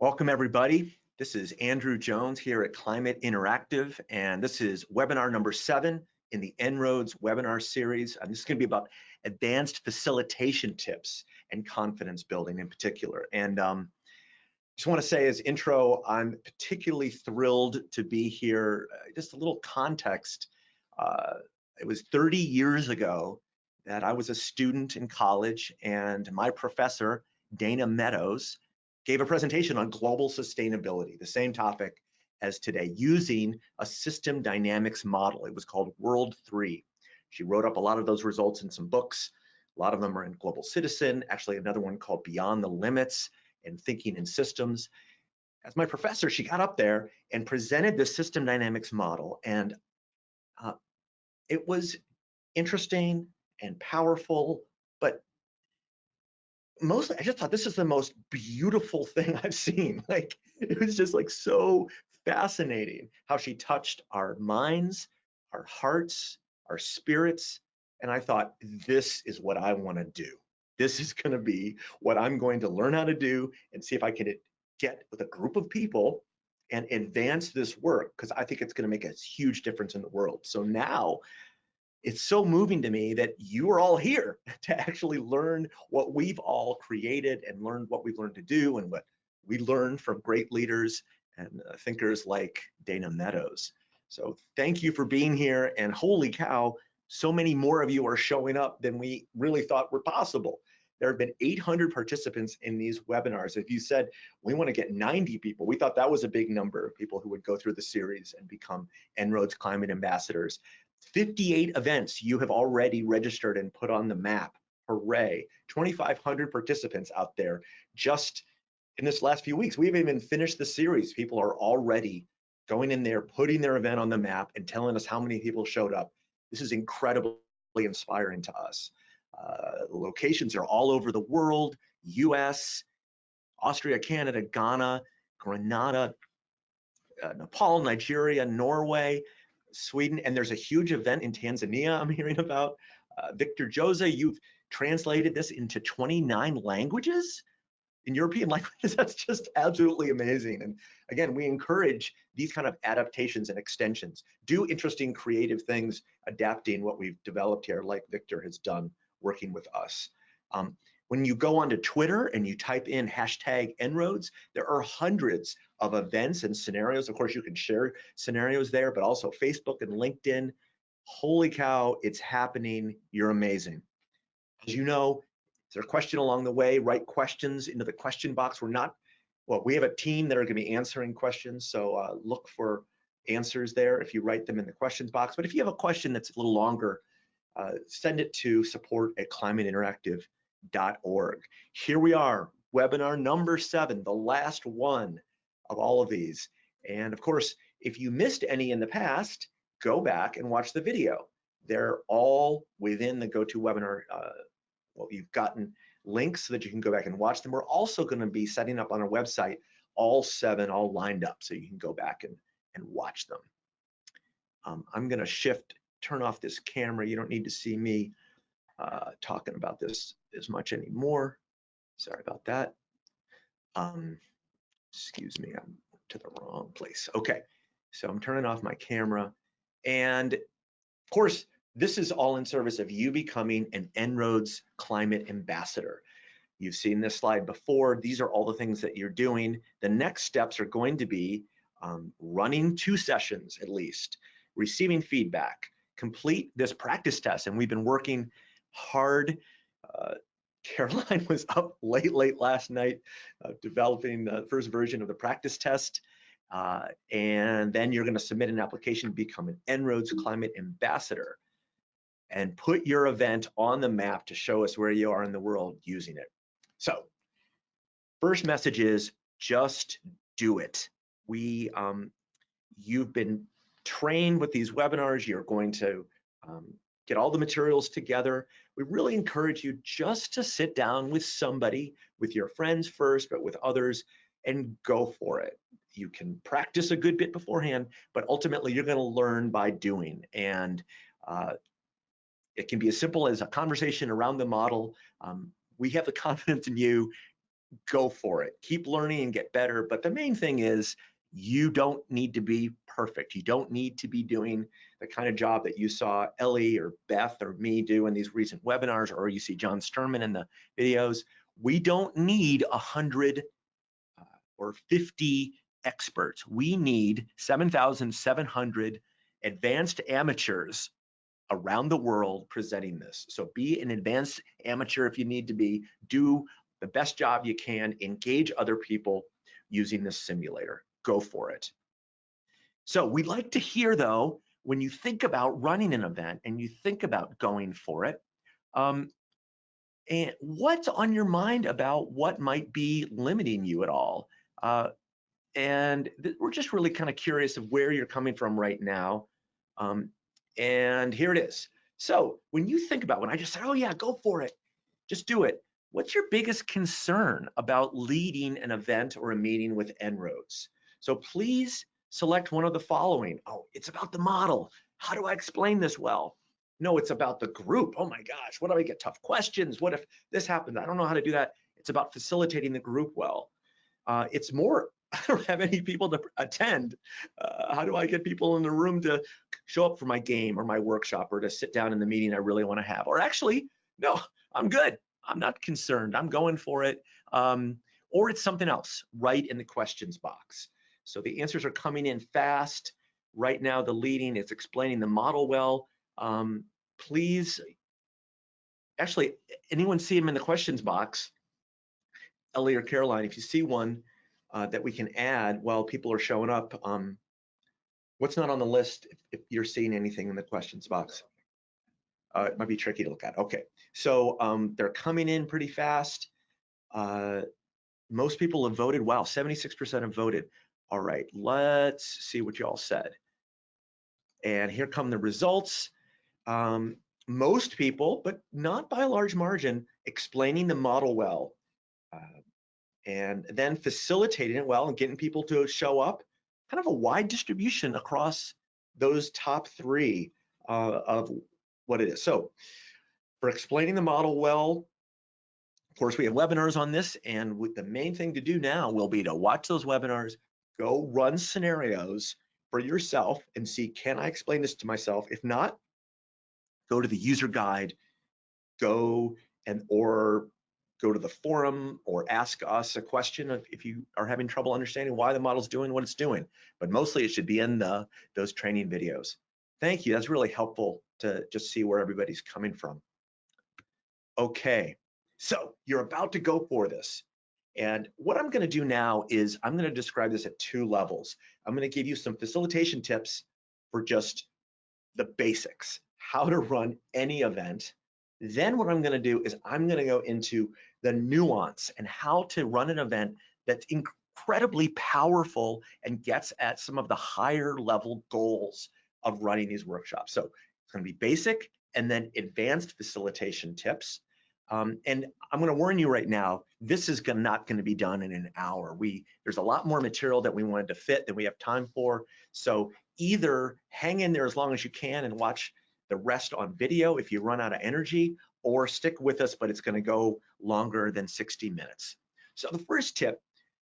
Welcome everybody. This is Andrew Jones here at Climate Interactive, and this is webinar number seven in the En-ROADS webinar series. And this is gonna be about advanced facilitation tips and confidence building in particular. And um, just wanna say as intro, I'm particularly thrilled to be here. Uh, just a little context. Uh, it was 30 years ago that I was a student in college and my professor, Dana Meadows, gave a presentation on global sustainability, the same topic as today, using a system dynamics model. It was called World 3. She wrote up a lot of those results in some books. A lot of them are in Global Citizen, actually another one called Beyond the Limits and Thinking in Systems. As my professor, she got up there and presented the system dynamics model. And uh, it was interesting and powerful, but mostly I just thought this is the most beautiful thing I've seen. Like it was just like so fascinating how she touched our minds, our hearts, our spirits. And I thought, this is what I want to do. This is going to be what I'm going to learn how to do and see if I can get with a group of people and advance this work because I think it's going to make a huge difference in the world. So now it's so moving to me that you are all here to actually learn what we've all created and learned what we've learned to do and what we learned from great leaders and uh, thinkers like Dana Meadows. So thank you for being here and holy cow, so many more of you are showing up than we really thought were possible. There have been 800 participants in these webinars. If you said we want to get 90 people, we thought that was a big number of people who would go through the series and become En-ROADS climate ambassadors. 58 events you have already registered and put on the map. Hooray. 2,500 participants out there just in this last few weeks. We haven't even finished the series. People are already going in there, putting their event on the map and telling us how many people showed up. This is incredibly inspiring to us. Uh, locations are all over the world, US, Austria, Canada, Ghana, Grenada, uh, Nepal, Nigeria, Norway, Sweden, and there's a huge event in Tanzania I'm hearing about. Uh, Victor Jose, you've translated this into 29 languages in European languages. That's just absolutely amazing. And again, we encourage these kind of adaptations and extensions. Do interesting creative things, adapting what we've developed here, like Victor has done working with us. Um, when you go onto Twitter and you type in hashtag En-ROADS, there are hundreds of events and scenarios. Of course, you can share scenarios there, but also Facebook and LinkedIn. Holy cow, it's happening. You're amazing. As you know, is there a question along the way? Write questions into the question box. We're not, well, we have a team that are gonna be answering questions, so uh, look for answers there if you write them in the questions box. But if you have a question that's a little longer, uh, send it to support at climateinteractive.com org. Here we are, webinar number seven, the last one of all of these. And of course, if you missed any in the past, go back and watch the video. They're all within the GoToWebinar. Uh, well, you've gotten links so that you can go back and watch them. We're also going to be setting up on our website all seven all lined up so you can go back and, and watch them. Um, I'm going to shift, turn off this camera. You don't need to see me uh, talking about this as much anymore. Sorry about that. Um, excuse me, I'm to the wrong place. Okay, so I'm turning off my camera. And of course, this is all in service of you becoming an En-ROADS climate ambassador. You've seen this slide before. These are all the things that you're doing. The next steps are going to be um, running two sessions at least, receiving feedback, complete this practice test. And we've been working hard. Uh, Caroline was up late, late last night uh, developing the first version of the practice test. Uh, and then you're going to submit an application to become an En-ROADS Climate Ambassador and put your event on the map to show us where you are in the world using it. So, first message is just do it. We, um, you've been trained with these webinars. You're going to um, get all the materials together. We really encourage you just to sit down with somebody, with your friends first, but with others, and go for it. You can practice a good bit beforehand, but ultimately you're gonna learn by doing. And uh, it can be as simple as a conversation around the model. Um, we have the confidence in you. go for it. Keep learning and get better. But the main thing is you don't need to be perfect. You don't need to be doing the kind of job that you saw Ellie or Beth or me do in these recent webinars, or you see John Sterman in the videos. We don't need a hundred uh, or 50 experts. We need 7,700 advanced amateurs around the world presenting this. So be an advanced amateur if you need to be, do the best job you can, engage other people using this simulator. Go for it. So we'd like to hear though, when you think about running an event and you think about going for it, um, and what's on your mind about what might be limiting you at all? Uh, and we're just really kind of curious of where you're coming from right now. Um, and here it is. So when you think about when I just said, oh yeah, go for it, just do it. What's your biggest concern about leading an event or a meeting with En-ROADS? So please select one of the following. Oh, it's about the model. How do I explain this well? No, it's about the group. Oh my gosh, what do I get tough questions? What if this happens? I don't know how to do that. It's about facilitating the group well. Uh, it's more I don't have any people to attend. Uh, how do I get people in the room to show up for my game or my workshop or to sit down in the meeting I really want to have? Or actually, no, I'm good. I'm not concerned. I'm going for it. Um, or it's something else right in the questions box. So the answers are coming in fast. Right now, the leading is explaining the model well. Um, please, actually, anyone see them in the questions box? Ellie or Caroline, if you see one, uh, that we can add while people are showing up. Um, what's not on the list if, if, you're seeing anything in the questions box? Uh, it might be tricky to look at. Okay, so um, they're coming in pretty fast. Uh, most people have voted. Wow, 76% have voted. All right, let's see what you all said. And here come the results. Um, most people, but not by a large margin, explaining the model well. Uh, and then facilitating it well and getting people to show up, kind of a wide distribution across those top three uh, of what it is. So for explaining the model well, of course, we have webinars on this, and the main thing to do now will be to watch those webinars, go run scenarios for yourself and see, can I explain this to myself? If not, go to the user guide, go and or go to the forum or ask us a question if, you are having trouble understanding why the model's doing what it's doing. But mostly it should be in the those training videos. Thank you. That's really helpful to just see where everybody's coming from. Okay, so you're about to go for this. And what I'm going to do now is I'm going to describe this at two levels. I'm going to give you some facilitation tips for just the basics, how to run any event. Then what I'm going to do is I'm going to go into the nuance and how to run an event that's incredibly powerful and gets at some of the higher level goals of running these workshops. So it's to be basic and then advanced facilitation tips. Um, and I'm going to warn you right now, this is gonna, not going to be done in an hour. We there's a lot more material that we wanted to fit than we have time for. So either hang in there as long as you can and watch the rest on video if you run out of energy, or stick with us, but it's gonna go longer than 60 minutes. So the first tip,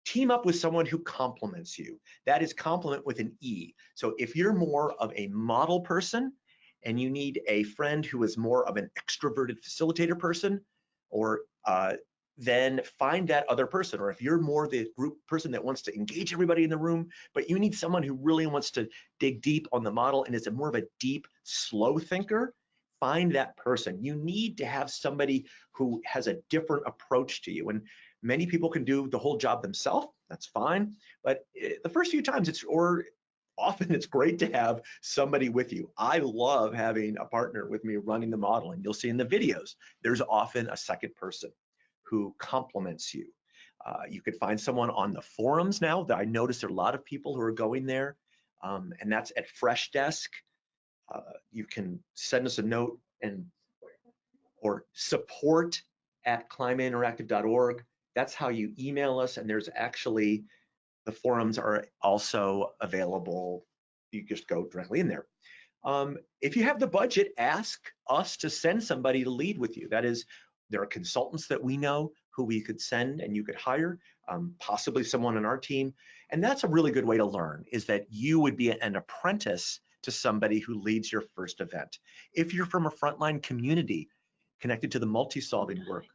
team up with someone who complements you. That is complement with an E. So if you're more of a model person and you need a friend who is more of an extroverted facilitator person, or uh, then find that other person. Or if you're more the group person that wants to engage everybody in the room, but you need someone who really wants to dig deep on the model and is a more of a deep, slow thinker, find that person. You need to have somebody who has a different approach to you. And many people can do the whole job themselves. That's fine. But eh, the first few times it's, or often it's great to have somebody with you. I love having a partner with me running the model. And you'll see in the videos, there's often a second person who complements you. Uh, you could find someone on the forums now that I notice there are a lot of people who are going there. Um, and that's at Freshdesk uh, you can send us a note and or support at climateinteractive.org. That's how you email us. And there's actually, the forums are also available. You just go directly in there. Um, if you have the budget, ask us to send somebody to lead with you. That is, there are consultants that we know who we could send and you could hire, um, possibly someone on our team. And that's a really good way to learn is that you would be an apprentice to somebody who leads your first event. If you're from a frontline community connected to the multi-solving work,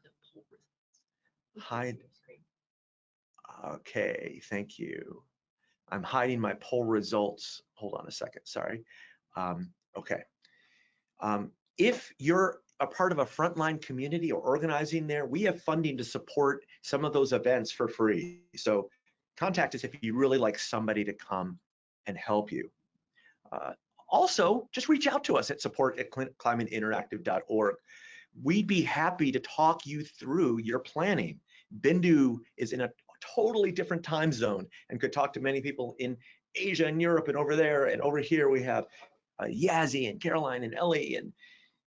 hide. Okay, thank you. I'm hiding my poll results. Hold on a second, sorry. Um, okay. Um, if you're a part of a frontline community or organizing there, we have funding to support some of those events for free. So contact us if you really like somebody to come and help you. Uh, also, just reach out to us at support at climateinteractive.org. We'd be happy to talk you through your planning. Bindu is in a totally different time zone and could talk to many people in Asia and Europe and over there and over here we have uh, Yazzie and Caroline and Ellie and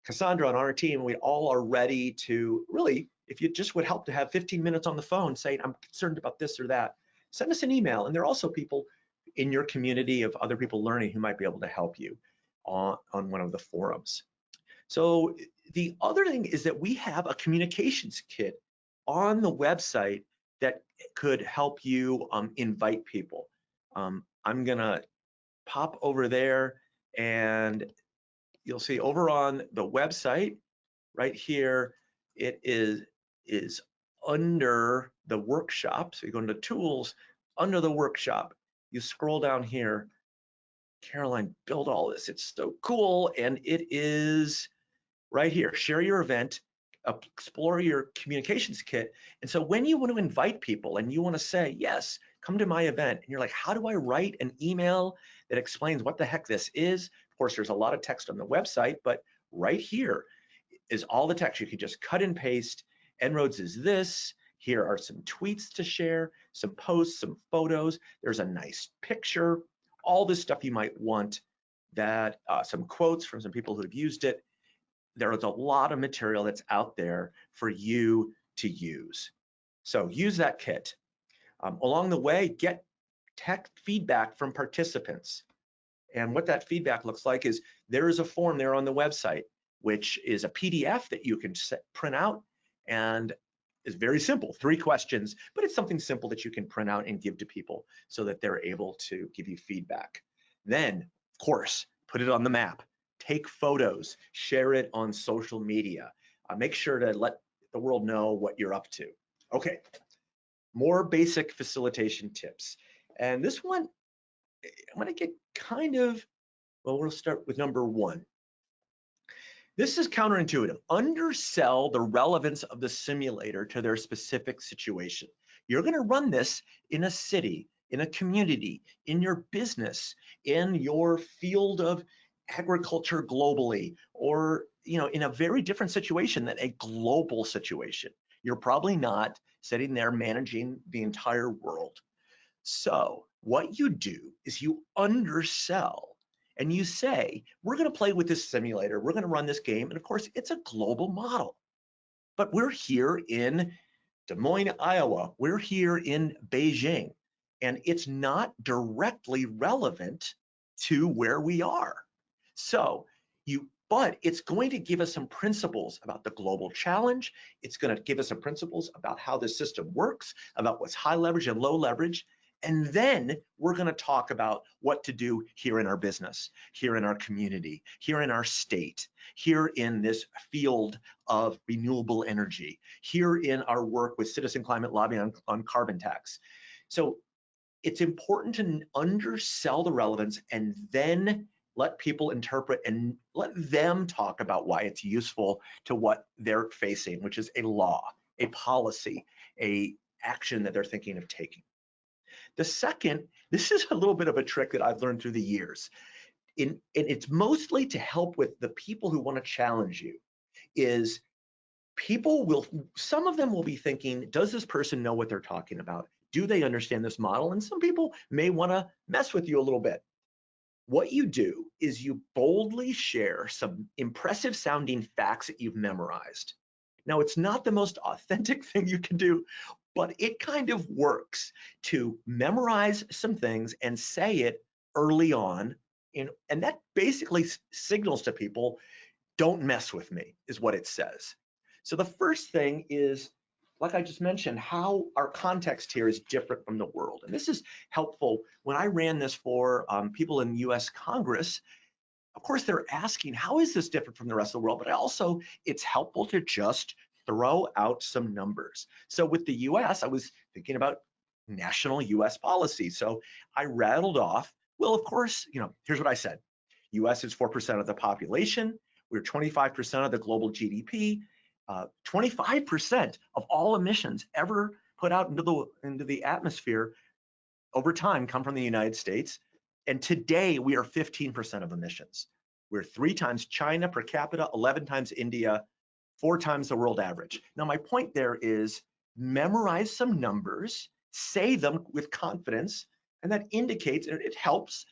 Cassandra on our team. We all are ready to really, if you just would help to have 15 minutes on the phone saying, I'm concerned about this or that, send us an email. And there are also people in your community of other people learning who might be able to help you on, on one of the forums. So the other thing is that we have a communications kit on the website that could help you um, invite people. Um, I'm gonna pop over there and you'll see over on the website right here, it is, is under the workshop. So you go into tools, under the workshop, you scroll down here, Caroline built all this. It's so cool. And it is right here, share your event, explore your communications kit. And so when you want to invite people and you want to say, yes, come to my event, and you're like, how do I write an email that explains what the heck this is? Of course, there's a lot of text on the website, but right here is all the text. You can just cut and paste. En-ROADS is this. Here are some tweets to share, some posts, some photos. There's a nice picture, all this stuff you might want that uh, some quotes from some people who have used it there is a lot of material that's out there for you to use. So use that kit. Um, along the way, get tech feedback from participants. And what that feedback looks like is there is a form there on the website, which is a PDF that you can set, print out and is very simple, three questions, but it's something simple that you can print out and give to people so that they're able to give you feedback. Then, of course, put it on the map take photos, share it on social media. Uh, make sure to let the world know what you're up to. Okay, more basic facilitation tips. And this one, I'm gonna get kind of, well, we'll start with number one. This is counterintuitive. Undersell the relevance of the simulator to their specific situation. You're gonna run this in a city, in a community, in your business, in your field of agriculture globally or you know in a very different situation than a global situation. You're probably not sitting there managing the entire world. So what you do is you undersell and you say we're going to play with this simulator. We're going to run this game. And of course it's a global model. But we're here in Des Moines Iowa. We're here in Beijing. And it's not directly relevant to where we are so you, but it's going to give us some principles about the global challenge. It's going to give us some principles about how the system works, about what's high leverage and low leverage. And then we're going to talk about what to do here in our business, here in our community, here in our state, here in this field of renewable energy, here in our work with Citizen Climate Lobby on, on carbon tax. So it's important to undersell the relevance and then let people interpret and let them talk about why it's useful to what they're facing, which is a law, a policy, a action that they're thinking of taking. The second, this is a little bit of a trick that I've learned through the years. In, and it's mostly to help with the people who want to challenge you, is people will, some of them will be thinking, does this person know what they're talking about? Do they understand this model? And some people may want to mess with you a little bit what you do is you boldly share some impressive sounding facts that you've memorized. Now, it's not the most authentic thing you can do, but it kind of works to memorize some things and say it early on. In, and that basically signals to people, don't mess with me, is what it says. So the first thing is like I just mentioned, how our context here is different from the world. And this is helpful. When I ran this for um, people in US Congress, of course, they're asking, how is this different from the rest of the world? But I also, it's helpful to just throw out some numbers. So with the US, I was thinking about national US policy. So I rattled off, well, of course, you know, here's what I said. US is 4% of the population. We're 25% of the global GDP. 25% uh, of all emissions ever put out into the into the atmosphere over time come from the United States. And today we are 15% of emissions. We're three times China per capita, 11 times India, four times the world average. Now my point there is memorize some numbers, say them with confidence, and that indicates, it helps,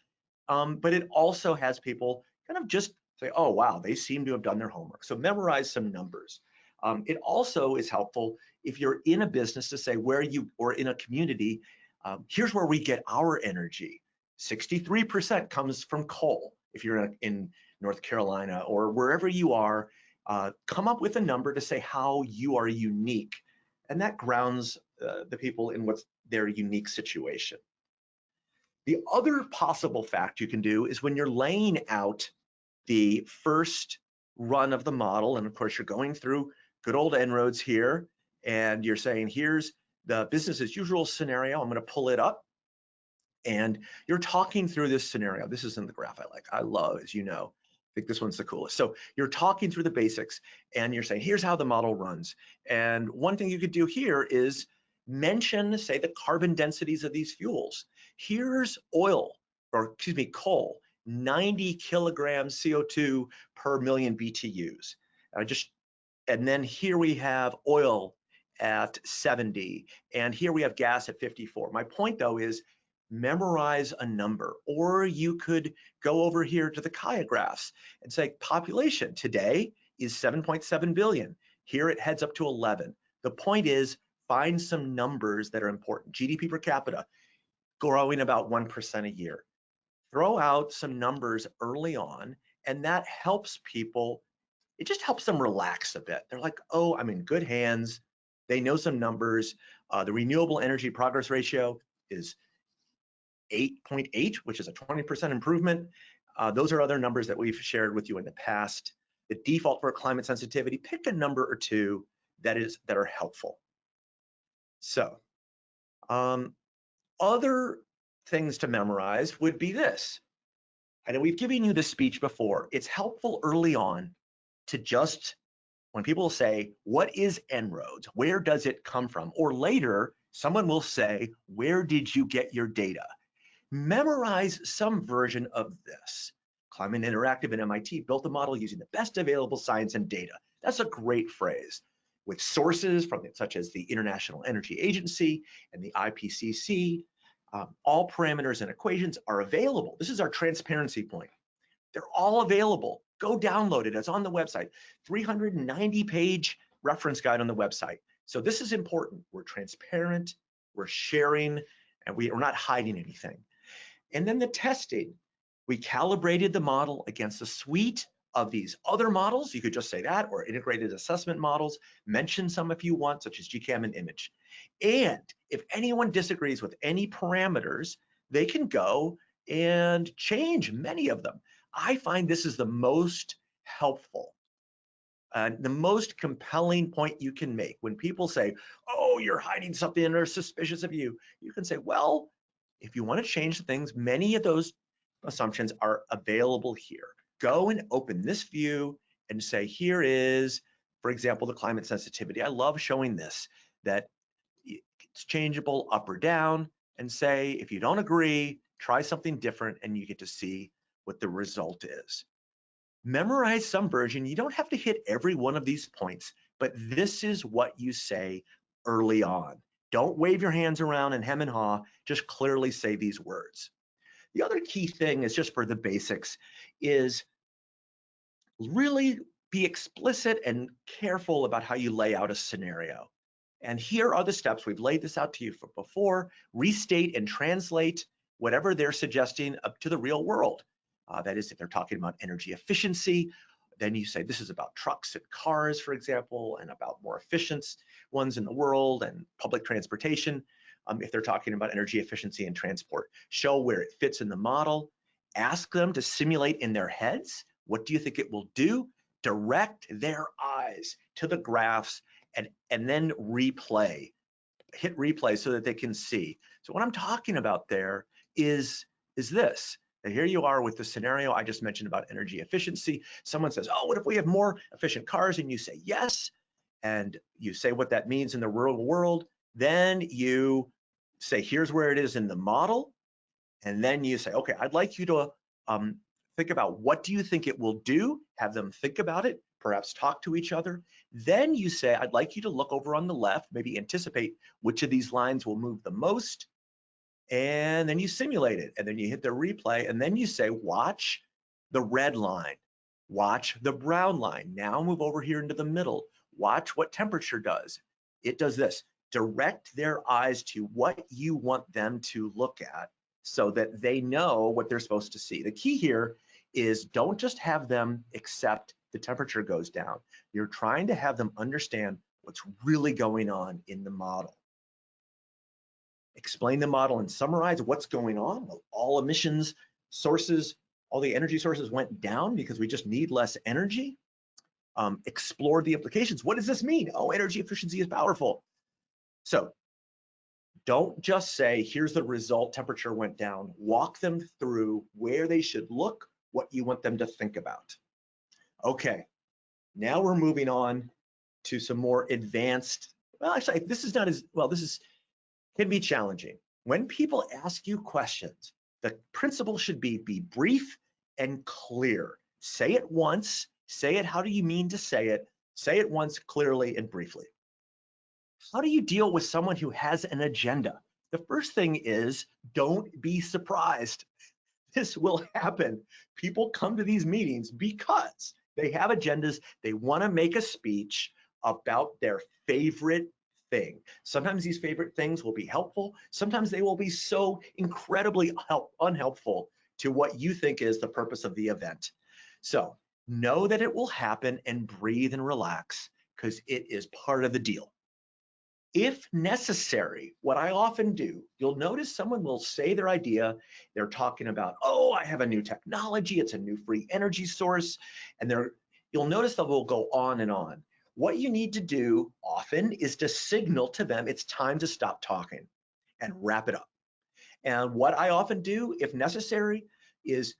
um, but it also has people kind of just say, oh wow, they seem to have done their homework. So memorize some numbers. Um, it also is helpful if you're in a business to say where you, or in a community, um, here's where we get our energy. 63% comes from coal. If you're in, in, North Carolina or wherever you are, uh, come up with a number to say how you are unique. And that grounds uh, the people in what's their unique situation. The other possible fact you can do is when you're laying out the first run of the model, and of course you're going through good old En-ROADS here, and you're saying, here's the business as usual scenario. I'm gonna pull it up. And you're talking through this scenario. This isn't the graph I like. I love, as you know, I think this one's the coolest. So you're talking through the basics and you're saying, here's how the model runs. And one thing you could do here is mention, say, the carbon densities of these fuels. Here's oil, or excuse me, coal, 90 kilograms CO2 per million BTUs. I just and then here we have oil at 70, and here we have gas at 54. My point though is memorize a number, or you could go over here to the Kaya graphs and say population today is 7.7 billion. Here it heads up to 11. The point is find some numbers that are important. GDP per capita growing about 1% a year. Throw out some numbers early on, and that helps people it just helps them relax a bit. They're like, oh, I'm in good hands. They know some numbers. Uh, the renewable energy progress ratio is 8.8, which is a 20% improvement. Uh, those are other numbers that we've shared with you in the past. The default for climate sensitivity, pick a number or two that is that are helpful. So um, other things to memorize would be this. I know we've given you this speech before. It's helpful early on to just when people say, what is En-ROADS? Where does it come from? Or later, someone will say, where did you get your data? Memorize some version of this. Climate Interactive and MIT built a model using the best available science and data. That's a great phrase. With sources from such as the International Energy Agency and the IPCC, um, all parameters and equations are available. This is our transparency point. They're all available Go download it. It's on the website. 390 page reference guide on the website. So this is important. We're transparent, we're sharing, and we are not hiding anything. And then the testing. We calibrated the model against a suite of these other models. You could just say that, or integrated assessment models. Mention some if you want, such as GCAM and IMAGE. And if anyone disagrees with any parameters, they can go and change many of them. I find this is the most helpful uh, the most compelling point you can make when people say, oh, you're hiding something are suspicious of you, you can say, well, if you want to change things, many of those assumptions are available here. Go and open this view and say, here is, for example, the climate sensitivity. I love showing this, that it's changeable up or down, and say, if you don't agree, try something different, and you get to see what the result is. Memorize some version. You don't have to hit every one of these points, but this is what you say early on. Don't wave your hands around and hem and haw, just clearly say these words. The other key thing is just for the basics is really be explicit and careful about how you lay out a scenario. And here are the steps. We've laid this out to you for before. Restate and translate whatever they're suggesting up to the real world. Uh, that is, if they're talking about energy efficiency, then you say this is about trucks and cars, for example, and about more efficient ones in the world and public transportation. Um, if they're talking about energy efficiency and transport, show where it fits in the model, ask them to simulate in their heads. What do you think it will do? Direct their eyes to the graphs and, and then replay, hit replay so that they can see. So what I'm talking about there is, is this. And here you are with the scenario I just mentioned about energy efficiency. Someone says, oh, what if we have more efficient cars? And you say, yes. And you say what that means in the real world. Then you say, here's where it is in the model. And then you say, okay, I'd like you to um, think about what do you think it will do? Have them think about it, perhaps talk to each other. Then you say, I'd like you to look over on the left, maybe anticipate which of these lines will move the most. And then you simulate it. And then you hit the replay. And then you say, watch the red line. Watch the brown line. Now move over here into the middle. Watch what temperature does. It does this direct their eyes to what you want them to look at so that they know what they're supposed to see. The key here is don't just have them accept the temperature goes down. You're trying to have them understand what's really going on in the model. Explain the model and summarize what's going on. All emissions sources, all the energy sources went down because we just need less energy. Um, explore the implications. What does this mean? Oh, energy efficiency is powerful. So don't just say, here's the result, temperature went down. Walk them through where they should look, what you want them to think about. Okay, now we're moving on to some more advanced, well, actually, this is not as, well, this is, can be challenging. When people ask you questions, the principle should be, be brief and clear. Say it once, say it how do you mean to say it, say it once clearly and briefly. How do you deal with someone who has an agenda? The first thing is don't be surprised. This will happen. People come to these meetings because they have agendas. They want to make a speech about their favorite thing. Sometimes these favorite things will be helpful. Sometimes they will be so incredibly help, unhelpful to what you think is the purpose of the event. So know that it will happen and breathe and relax because it is part of the deal. If necessary, what I often do, you'll notice someone will say their idea. They're talking about, oh, I have a new technology. It's a new free energy source. And they're, you'll notice that will go on and on. What you need to do often is to signal to them it's time to stop talking and wrap it up. And what I often do, if necessary, is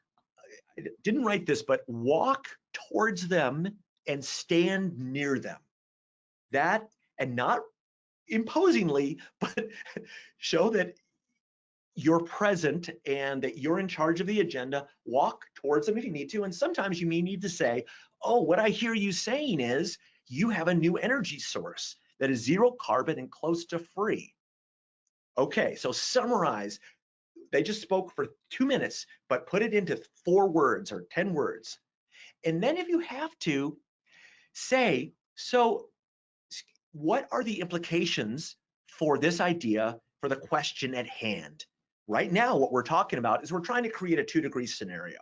I didn't write this, but walk towards them and stand near them. That and not imposingly, but show that you're present and that you're in charge of the agenda. Walk towards them if you need to. And sometimes you may need to say, oh, what I hear you saying is you have a new energy source that is zero carbon and close to free. Okay, so summarize. They just spoke for two minutes, but put it into four words or 10 words. And then if you have to, say, so what are the implications for this idea for the question at hand? Right now, what we're talking about is we're trying to create a two degree scenario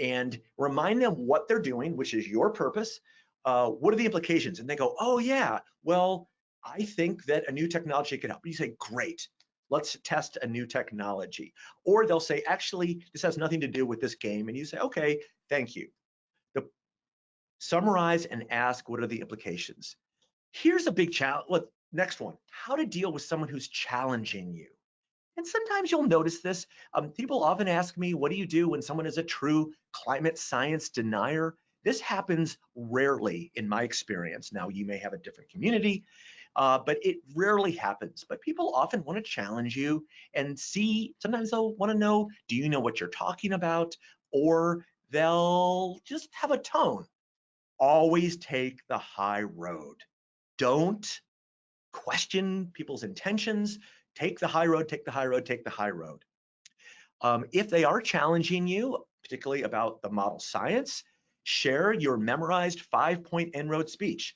and remind them what they're doing, which is your purpose. Uh, what are the implications? And they go, oh yeah, well, I think that a new technology could help. You say, great, let's test a new technology. Or they'll say, actually, this has nothing to do with this game. And you say, okay, thank you. The, summarize and ask what are the implications. Here's a big challenge. Look, next one, how to deal with someone who's challenging you. And sometimes you'll notice this. Um, people often ask me, what do you do when someone is a true climate science denier? This happens rarely in my experience. Now, you may have a different community, uh, but it rarely happens. But people often want to challenge you and see, sometimes they'll want to know, do you know what you're talking about? Or they'll just have a tone. Always take the high road don't question people's intentions. Take the high road, take the high road, take the high road. Um, if they are challenging you, particularly about the model science, share your memorized five-point En-ROAD speech.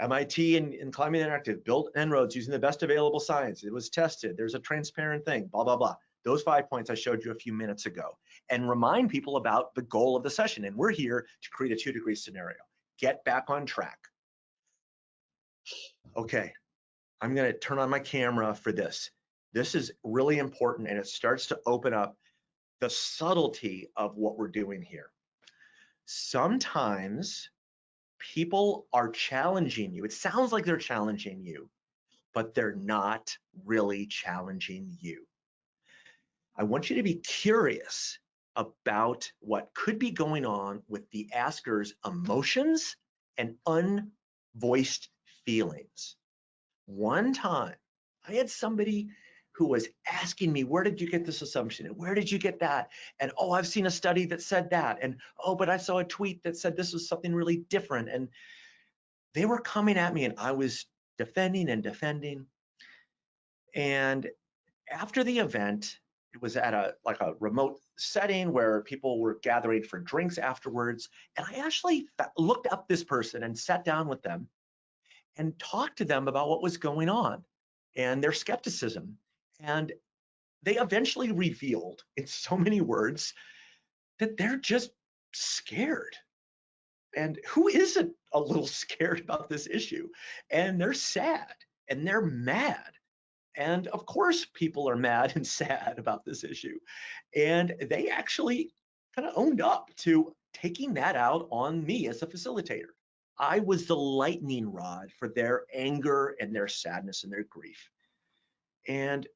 MIT and, and Climate Interactive built En-ROADs using the best available science. It was tested. There's a transparent thing, blah, blah, blah. Those five points I showed you a few minutes ago. And remind people about the goal of the session. And we're here to create a two degree scenario. Get back on track. Okay, I'm gonna turn on my camera for this. This is really important and it starts to open up the subtlety of what we're doing here. Sometimes people are challenging you. It sounds like they're challenging you, but they're not really challenging you. I want you to be curious about what could be going on with the asker's emotions and unvoiced feelings. One time, I had somebody who was asking me, where did you get this assumption? And where did you get that? And oh, I've seen a study that said that. And oh, but I saw a tweet that said this was something really different. And they were coming at me and I was defending and defending. And after the event, it was at a like a remote setting where people were gathering for drinks afterwards. And I actually looked up this person and sat down with them and talked to them about what was going on and their skepticism. And they eventually revealed in so many words that they're just scared. And who isn't a little scared about this issue? And they're sad and they're mad. And of course, people are mad and sad about this issue. And they actually kind of owned up to taking that out on me as a facilitator. I was the lightning rod for their anger and their sadness and their grief. And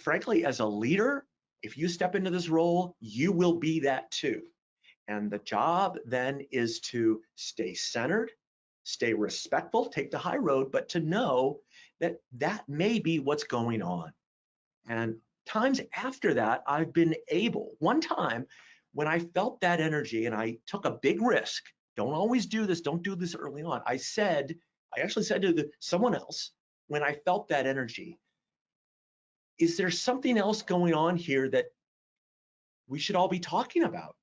frankly, as a leader, if you step into this role, you will be that too. And the job then is to stay centered, stay respectful, take the high road, but to know that that may be what's going on. And times after that, I've been able, one time when I felt that energy and I took a big risk, don't always do this, don't do this early on. I said, I actually said to the, someone else, when I felt that energy, is there something else going on here that we should all be talking about?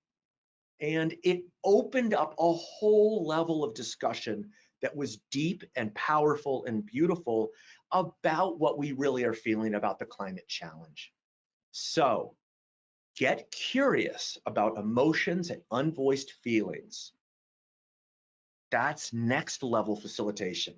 And it opened up a whole level of discussion that was deep and powerful and beautiful about what we really are feeling about the climate challenge. So get curious about emotions and unvoiced feelings. That's next level facilitation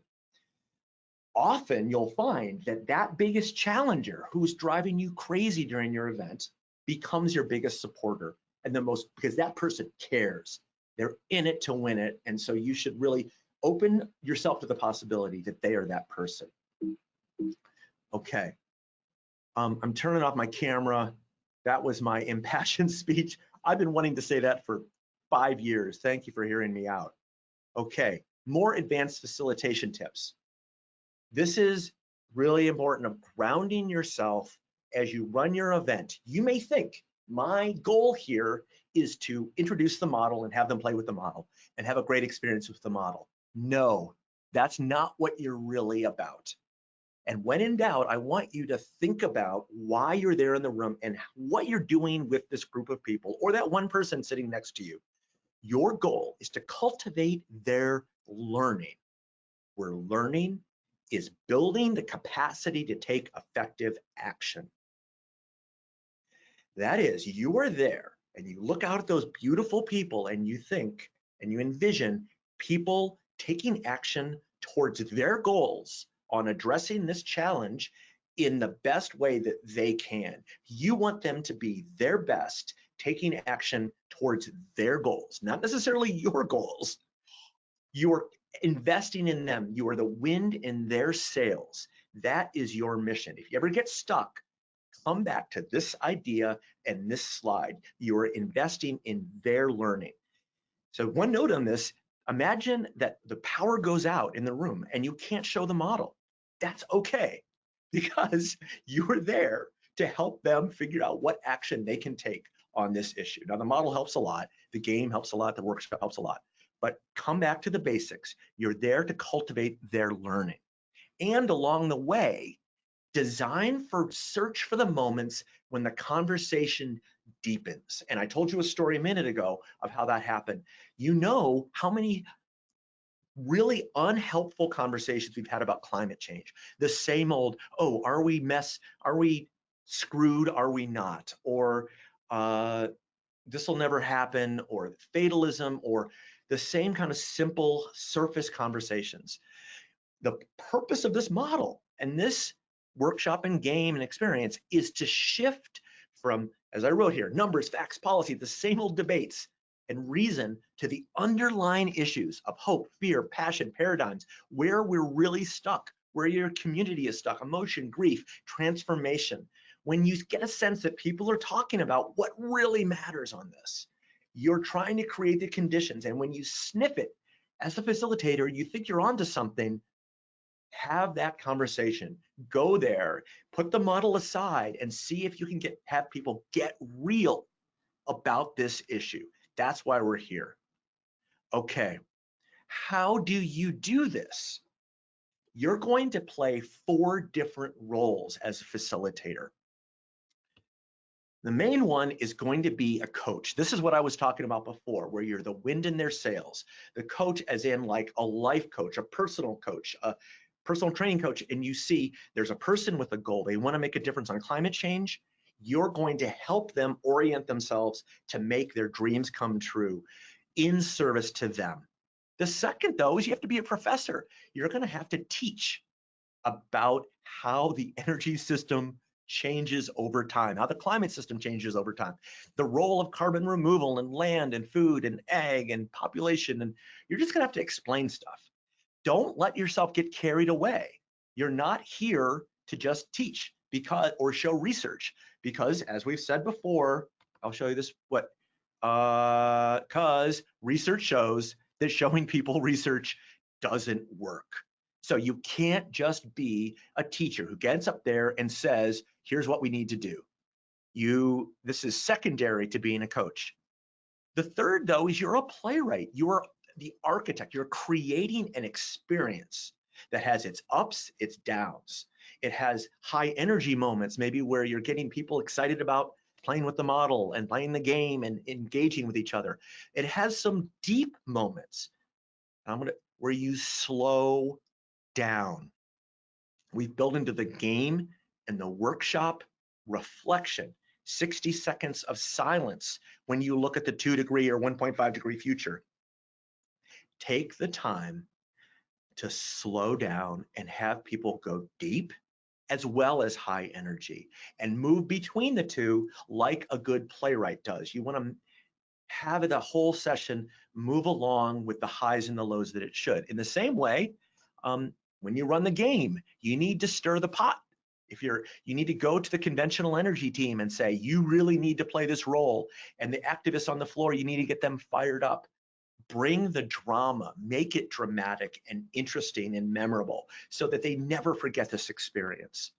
often you'll find that that biggest challenger who's driving you crazy during your event becomes your biggest supporter and the most because that person cares. They're in it to win it. And so you should really open yourself to the possibility that they are that person. Okay. Um, i'm turning off my camera. That was my impassioned speech. I've been wanting to say that for five years. Thank you for hearing me out. Okay. More advanced facilitation tips this is really important of grounding yourself as you run your event. You may think my goal here is to introduce the model and have them play with the model and have a great experience with the model. No, that's not what you're really about. And when in doubt, I want you to think about why you're there in the room and what you're doing with this group of people or that one person sitting next to you. Your goal is to cultivate their learning. We're learning is building the capacity to take effective action. That is, you are there and you look out at those beautiful people and you think and you envision people taking action towards their goals on addressing this challenge in the best way that they can. You want them to be their best, taking action towards their goals, not necessarily your goals. You are investing in them. You are the wind in their sails. That is your mission. If you ever get stuck, come back to this idea and this slide. You are investing in their learning. So one note on this, imagine that the power goes out in the room and you can't show the model. That's okay because you are there to help them figure out what action they can take on this issue. Now the model helps a lot, the game helps a lot, the workshop helps a lot, but come back to the basics. You're there to cultivate their learning. And along the way, design for search for the moments when the conversation deepens. And I told you a story a minute ago of how that happened. You know how many really unhelpful conversations we've had about climate change. The same old, oh, are we mess, are we screwed, are we not? Or uh, this will never happen, or fatalism, or the same kind of simple surface conversations. The purpose of this model And this workshop and game and experience is to shift from, as I wrote here, numbers, facts, policy, the same old debates and reason to the underlying issues of hope, fear, passion, paradigms, where we're really stuck, where your community is stuck, emotion, grief, transformation. When you get a sense that people are talking about what really matters on this, you're trying to create the conditions. And when you sniff it as a facilitator, you think you're onto something, have that conversation. Go there, put the model aside and see if you can get have people get real about this issue. That's why we're here. Okay, how do you do this? You're going to play four different roles as a facilitator. The main one is going to be a coach. This is what I was talking about before, where you're the wind in their sails. The coach as in like a life coach, a personal coach, a personal training coach, and you see there's a person with a goal. They wanna make a difference on climate change you're going to help them orient themselves to make their dreams come true in service to them. The second, though, is you have to be a professor. You're going to have to teach about how the energy system changes over time, how the climate system changes over time, the role of carbon removal and land and food and ag and population. And you're just going to have to explain stuff. Don't let yourself get carried away. You're not here to just teach because or show research because as we've said before, I'll show you this what uh cuz research shows that showing people research doesn't work. So you can't just be a teacher who gets up there and says, here's what we need to do. You this is secondary to being a coach. The third though is you're a playwright. You're the architect. You're creating an experience that has its ups, its downs. It has high energy moments, maybe where you're getting people excited about playing with the model and playing the game and engaging with each other. It has some deep moments. I'm gonna where you slow down. We've built into the game and the workshop reflection, 60 seconds of silence when you look at the two degree or 1.5 degree future. Take the time to slow down and have people go deep as well as high energy and move between the two like a good playwright does. You want to have the whole session move along with the highs and the lows that it should. In the same way, um, when you run the game, you need to stir the pot. If you're, you need to go to the conventional energy team and say, you really need to play this role. And the activists on the floor, you need to get them fired up bring the drama, make it dramatic and interesting and memorable so that they never forget this experience.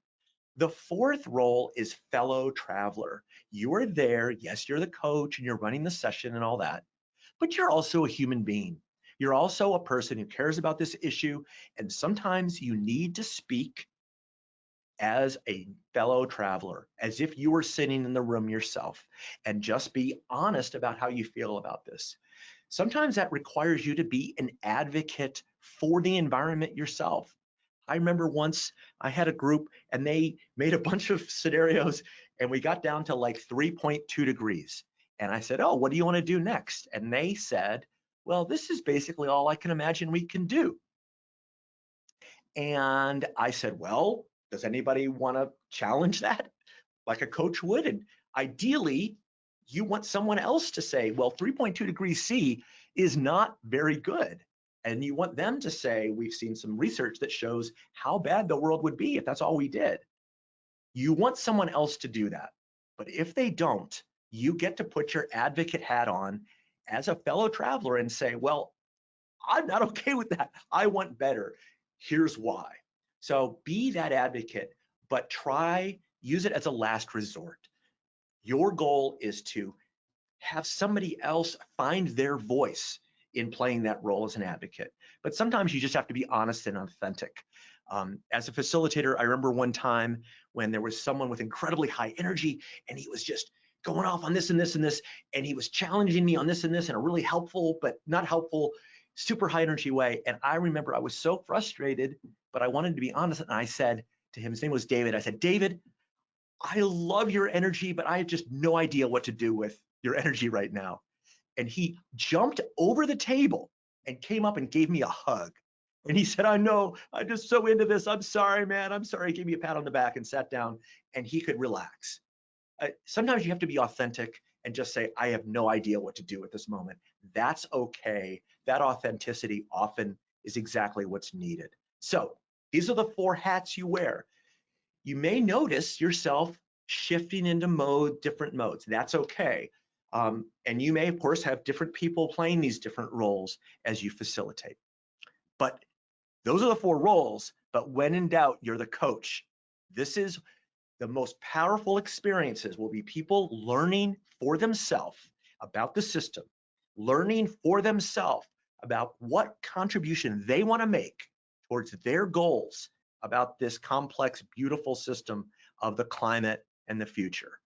The fourth role is fellow traveler. You are there, yes, you're the coach and you're running the session and all that, but you're also a human being. You're also a person who cares about this issue, and sometimes you need to speak as a fellow traveler, as if you were sitting in the room yourself, and just be honest about how you feel about this. Sometimes that requires you to be an advocate for the environment yourself. I remember once I had a group and they made a bunch of scenarios and we got down to like 3.2 degrees. And I said, Oh, what do you want to do next? And they said, Well, this is basically all I can imagine we can do. And I said, Well, does anybody want to challenge that like a coach would? And ideally, you want someone else to say, well, 3.2 degrees C is not very good. And you want them to say, we've seen some research that shows how bad the world would be if that's all we did. You want someone else to do that. But if they don't, you get to put your advocate hat on as a fellow traveler and say, well, I'm not okay with that. I want better. Here's why. So be that advocate, but try, use it as a last resort. Your goal is to have somebody else find their voice in playing that role as an advocate. But sometimes you just have to be honest and authentic. Um, as a facilitator, I remember one time when there was someone with incredibly high energy and he was just going off on this and this and this, and he was challenging me on this and this in a really helpful, but not helpful, super high energy way. And I remember I was so frustrated, but I wanted to be honest. And I said to him, his name was David, I said, David, I love your energy, but I have just no idea what to do with your energy right now. And he jumped over the table and came up and gave me a hug. And he said, I know, I'm just so into this. I'm sorry, man. I'm sorry. He gave me a pat on the back and sat down and he could relax. Uh, sometimes you have to be authentic and just say, I have no idea what to do at this moment. That's okay. That authenticity often is exactly what's needed. So these are the four hats you wear. You may notice yourself shifting into mode, different modes. That's okay. Um, and you may, of course, have different people playing these different roles as you facilitate. But those are the four roles. But when in doubt, you're the coach. This is the most powerful experiences will be people learning for themselves about the system, learning for themselves about what contribution they want to make towards their goals about this complex, beautiful system of the climate and the future.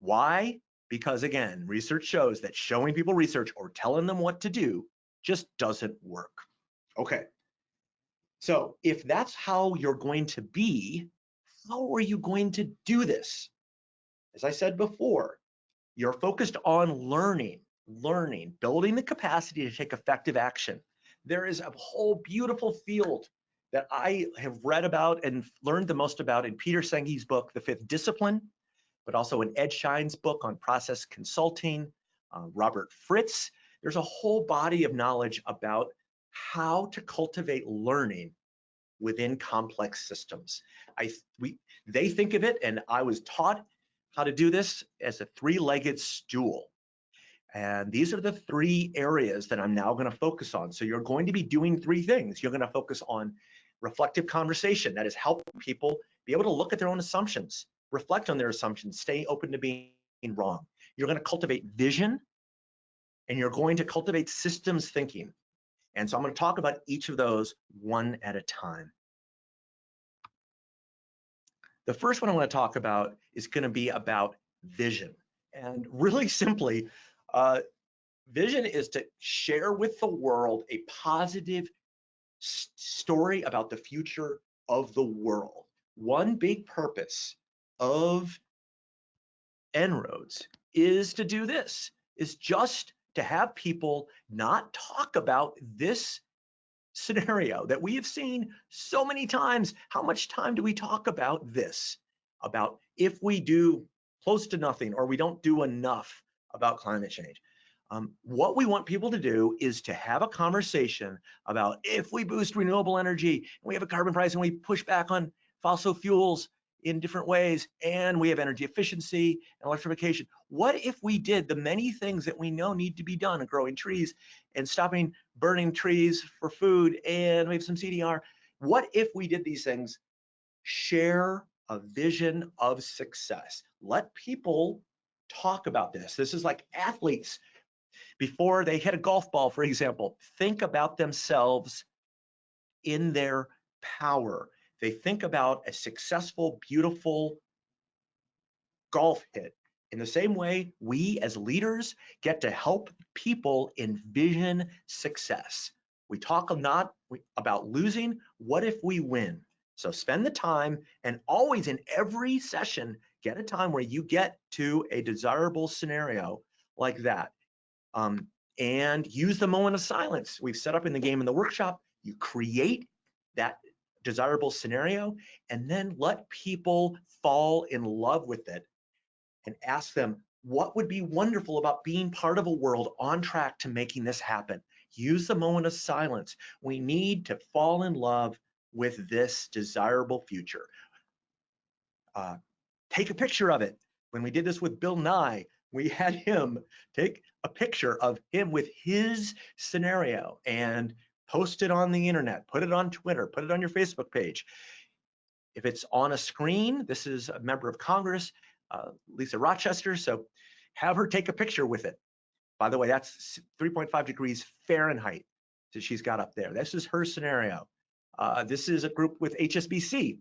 Why? Because again, research shows that showing people research or telling them what to do just doesn't work. Okay. So if that's how you're going to be, how are you going to do this? As I said before, you're focused on learning, learning, building the capacity to take effective action. There is a whole beautiful field that I have read about and learned the most about in Peter Senge's book, The Fifth Discipline, but also in Ed Schein's book on process consulting, uh, Robert Fritz. There's a whole body of knowledge about how to cultivate learning within complex systems. I we they think of it, and I was taught how to do this as a three-legged stool. And these are the three areas that I'm now going to focus on. So you're going to be doing three things. You're going to focus on reflective conversation, that is help people be able to look at their own assumptions, reflect on their assumptions, stay open to being wrong. You're going to cultivate vision and you're going to cultivate systems thinking. And so I'm going to talk about each of those one at a time. The first one I want to talk about is going to be about vision. And really simply, uh, vision is to share with the world a positive story about the future of the world. One big purpose of En-ROADS is to do this, is just to have people not talk about this scenario that we have seen so many times. How much time do we talk about this? About if we do close to nothing or we don't do enough about climate change. Um, what we want people to do is to have a conversation about if we boost renewable energy and we have a carbon price and we push back on fossil fuels, in different ways and we have energy efficiency and electrification. What if we did the many things that we know need to be done, growing trees and stopping burning trees for food and we have some CDR. What if we did these things? Share a vision of success. Let people talk about this. This is like athletes before they hit a golf ball, for example, think about themselves in their power they think about a successful, beautiful golf hit. In the same way, we as leaders get to help people envision success. We talk not about losing, what if we win? So spend the time and always in every session, get a time where you get to a desirable scenario like that. Um, and use the moment of silence. We've set up in the game in the workshop, you create that desirable scenario and then let people fall in love with it and ask them what would be wonderful about being part of a world on track to making this happen? Use the moment of silence. We need to fall in love with this desirable future. Uh, take a picture of it. When we did this with bill nye we had him take a picture of him with his scenario and post it on the internet, put it on Twitter, put it on your Facebook page. If it's on a screen, this is a member of Congress, uh, Lisa Rochester, so have her take a picture with it. By the way, that's 3.5 degrees Fahrenheit that she's got up there. This is her scenario. Uh, this is a group with HSBC.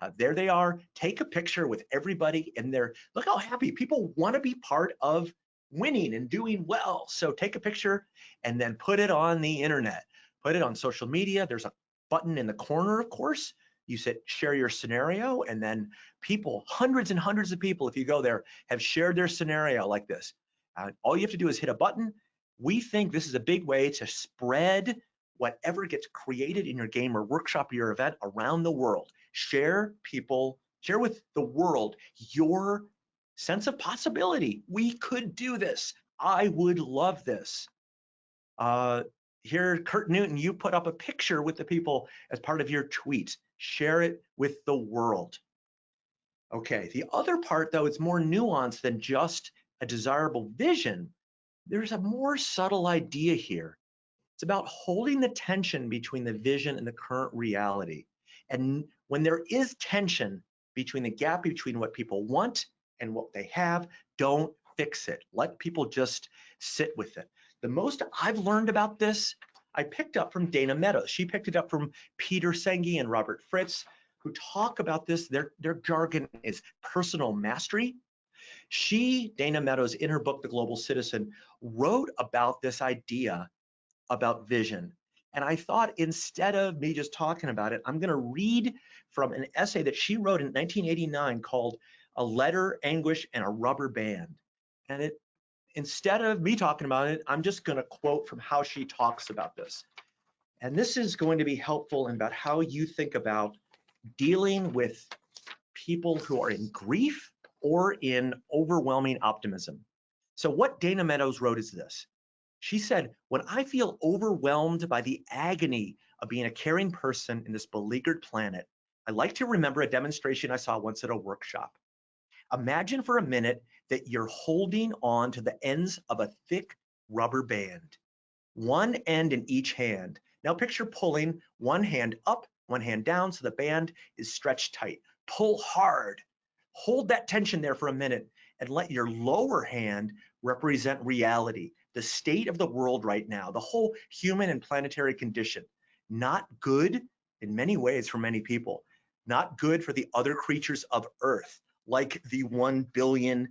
Uh, there they are. Take a picture with everybody in there. Look how happy people want to be part of winning and doing well. So take a picture and then put it on the internet put it on social media. There's a button in the corner, of course. You said share your scenario, and then people, hundreds and hundreds of people, if you go there, have shared their scenario like this. Uh, all you have to do is hit a button. We think this is a big way to spread whatever gets created in your game or workshop or your event around the world. Share people, share with the world your sense of possibility. We could do this. I would love this. Uh, here, Kurt Newton, you put up a picture with the people as part of your tweet. Share it with the world. Okay, the other part though, is more nuanced than just a desirable vision. There's a more subtle idea here. It's about holding the tension between the vision and the current reality. And when there is tension between the gap between what people want and what they have, don't fix it. Let people just sit with it. The most I've learned about this, I picked up from Dana Meadows. She picked it up from Peter Senge and Robert Fritz, who talk about this. Their, their jargon is personal mastery. She, Dana Meadows, in her book, The Global Citizen, wrote about this idea about vision. And I thought instead of me just talking about it, I'm going to read from an essay that she wrote in 1989 called A Letter, Anguish, and a Rubber Band. And it instead of me talking about it, I'm just going to quote from how she talks about this. And this is going to be helpful in about how you think about dealing with people who are in grief or in overwhelming optimism. So what Dana Meadows wrote is this. She said, when I feel overwhelmed by the agony of being a caring person in this beleaguered planet, I like to remember a demonstration I saw once at a workshop. Imagine for a minute that you're holding on to the ends of a thick rubber band, one end in each hand. Now picture pulling one hand up, one hand down so the band is stretched tight. Pull hard. Hold that tension there for a minute and let your lower hand represent reality, the state of the world right now, the whole human and planetary condition. Not good in many ways for many people, not good for the other creatures of Earth, like the 1 billion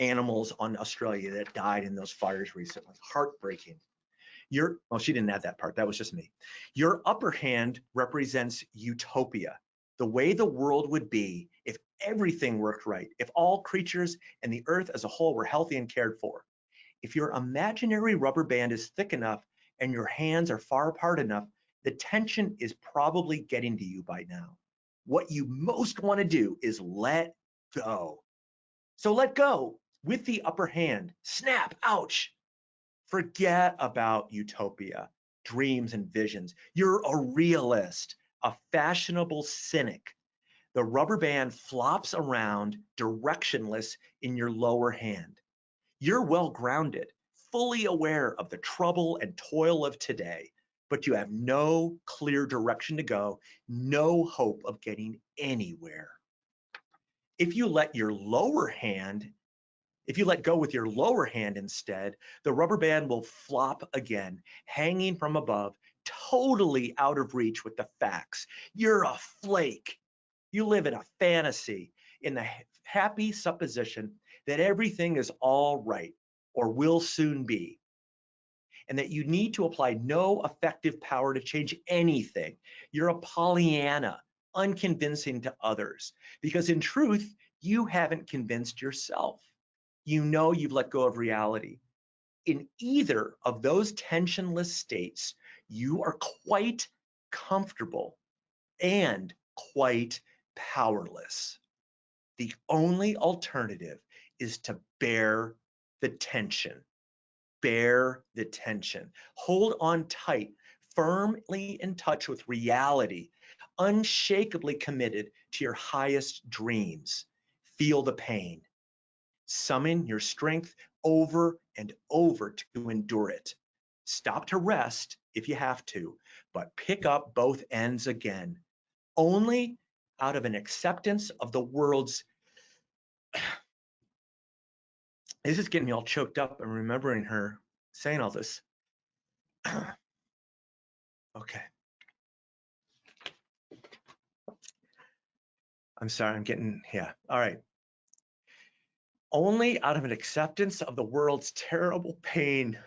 animals on Australia that died in those fires recently. Heartbreaking. Your, well, she didn't add that part. That was just me. Your upper hand represents utopia, the way the world would be if everything worked right, if all creatures and the earth as a whole were healthy and cared for. If your imaginary rubber band is thick enough and your hands are far apart enough, the tension is probably getting to you by now. What you most want to do is let go. So let go with the upper hand. Snap, ouch. Forget about utopia, dreams and visions. You're a realist, a fashionable cynic. The rubber band flops around directionless in your lower hand. You're well grounded, fully aware of the trouble and toil of today, but you have no clear direction to go, no hope of getting anywhere. If you let your lower hand, if you let go with your lower hand instead, the rubber band will flop again, hanging from above, totally out of reach with the facts. You're a flake. You live in a fantasy, in the happy supposition that everything is all right or will soon be, and that you need to apply no effective power to change anything. You're a Pollyanna unconvincing to others because in truth, you haven't convinced yourself. You know you've let go of reality. In either of those tensionless states, you are quite comfortable and quite powerless. The only alternative is to bear the tension. Bear the tension. Hold on tight, firmly in touch with reality unshakably committed to your highest dreams. Feel the pain. Summon your strength over and over to endure it. Stop to rest if you have to, but pick up both ends again. Only out of an acceptance of the world's. this is getting me all choked up and remembering her saying all this. okay. I'm sorry, I'm getting, yeah, all right. Only out of an acceptance of the world's terrible pain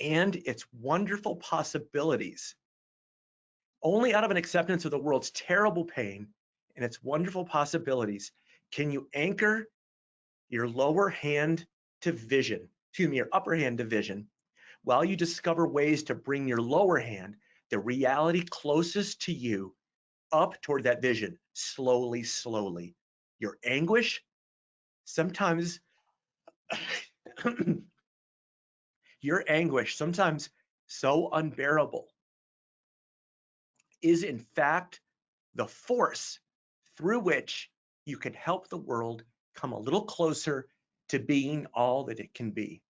and its wonderful possibilities. Only out of an acceptance of the world's terrible pain and its wonderful possibilities can you anchor your lower hand to vision, excuse me, your upper hand to vision, while you discover ways to bring your lower hand, the reality closest to you, up toward that vision, slowly, slowly. Your anguish, sometimes, your anguish, sometimes so unbearable, is in fact the force through which you can help the world come a little closer to being all that it can be.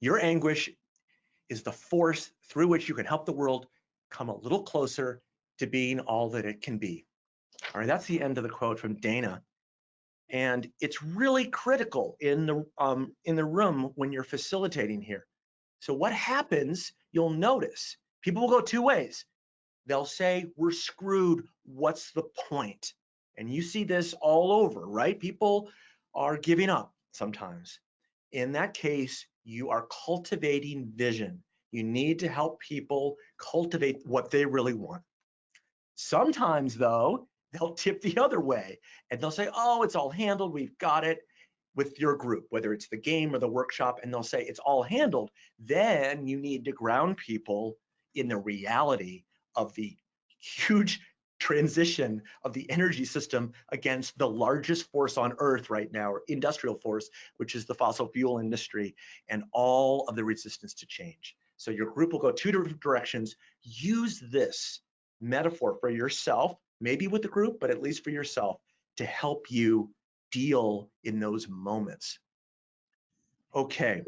Your anguish is the force through which you can help the world come a little closer to being all that it can be. All right, that's the end of the quote from Dana. And it's really critical in the um, in the room when you're facilitating here. So what happens, you'll notice, people will go two ways. They'll say, we're screwed, what's the point? And you see this all over, right? People are giving up sometimes. In that case, you are cultivating vision. You need to help people cultivate what they really want. Sometimes though, they'll tip the other way and they'll say, oh, it's all handled, we've got it with your group, whether it's the game or the workshop, and they'll say it's all handled. Then you need to ground people in the reality of the huge transition of the energy system against the largest force on earth right now, or industrial force, which is the fossil fuel industry and all of the resistance to change. So your group will go two different directions. Use this metaphor for yourself, maybe with the group, but at least for yourself to help you deal in those moments. Okay,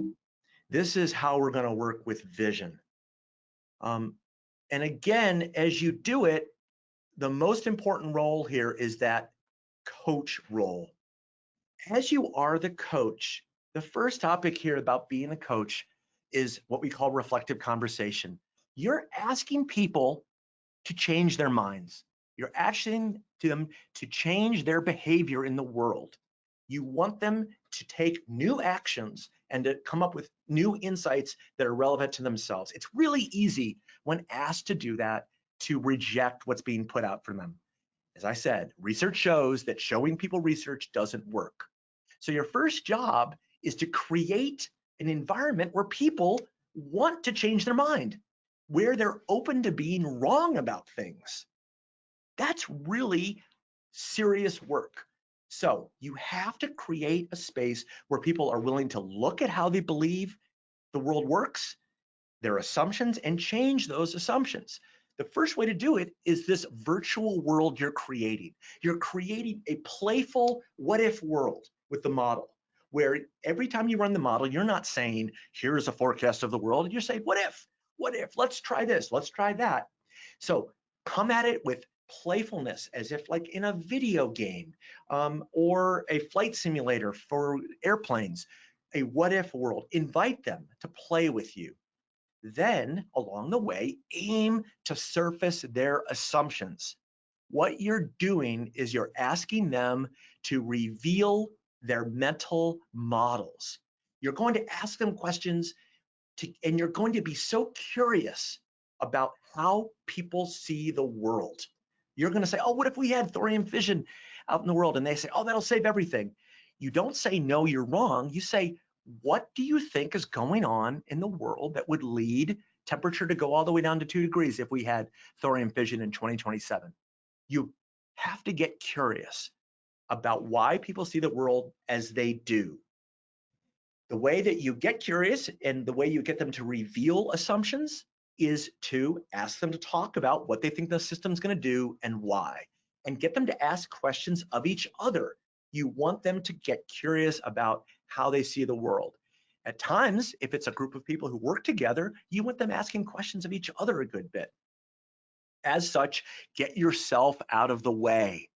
this is how we're gonna work with vision. Um, and again, as you do it, the most important role here is that coach role. As you are the coach, the first topic here about being a coach is what we call reflective conversation. You're asking people to change their minds. You're asking them to change their behavior in the world. You want them to take new actions and to come up with new insights that are relevant to themselves. It's really easy when asked to do that to reject what's being put out for them. As I said, research shows that showing people research doesn't work. So your first job is to create an environment where people want to change their mind, where they're open to being wrong about things. That's really serious work. So you have to create a space where people are willing to look at how they believe the world works, their assumptions, and change those assumptions. The first way to do it is this virtual world you're creating. You're creating a playful what if world with the model where every time you run the model, you're not saying, here's a forecast of the world. You're saying, what if, what if, let's try this, let's try that. So come at it with playfulness as if like in a video game um, or a flight simulator for airplanes, a what if world. Invite them to play with you. Then along the way, aim to surface their assumptions. What you're doing is you're asking them to reveal their mental models. You're going to ask them questions to, and you're going to be so curious about how people see the world. You're going to say, oh, what if we had thorium fission out in the world? And they say, oh, that'll save everything. You don't say, no, you're wrong. You say, what do you think is going on in the world that would lead temperature to go all the way down to two degrees if we had thorium fission in 2027? You have to get curious about why people see the world as they do. The way that you get curious and the way you get them to reveal assumptions is to ask them to talk about what they think the system's going to do and why, and get them to ask questions of each other. You want them to get curious about how they see the world. At times, if it's a group of people who work together, you want them asking questions of each other a good bit. As such, get yourself out of the way.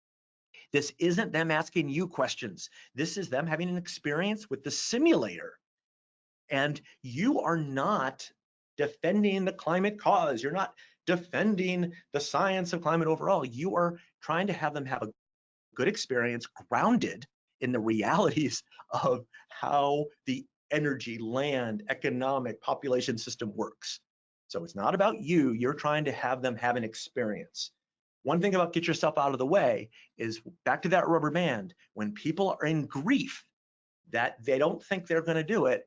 This isn't them asking you questions. This is them having an experience with the simulator. And you are not defending the climate cause. You're not defending the science of climate overall. You are trying to have them have a good experience grounded in the realities of how the energy, land, economic, population system works. So it's not about you, you're trying to have them have an experience. One thing about get yourself out of the way is back to that rubber band, when people are in grief that they don't think they're gonna do it,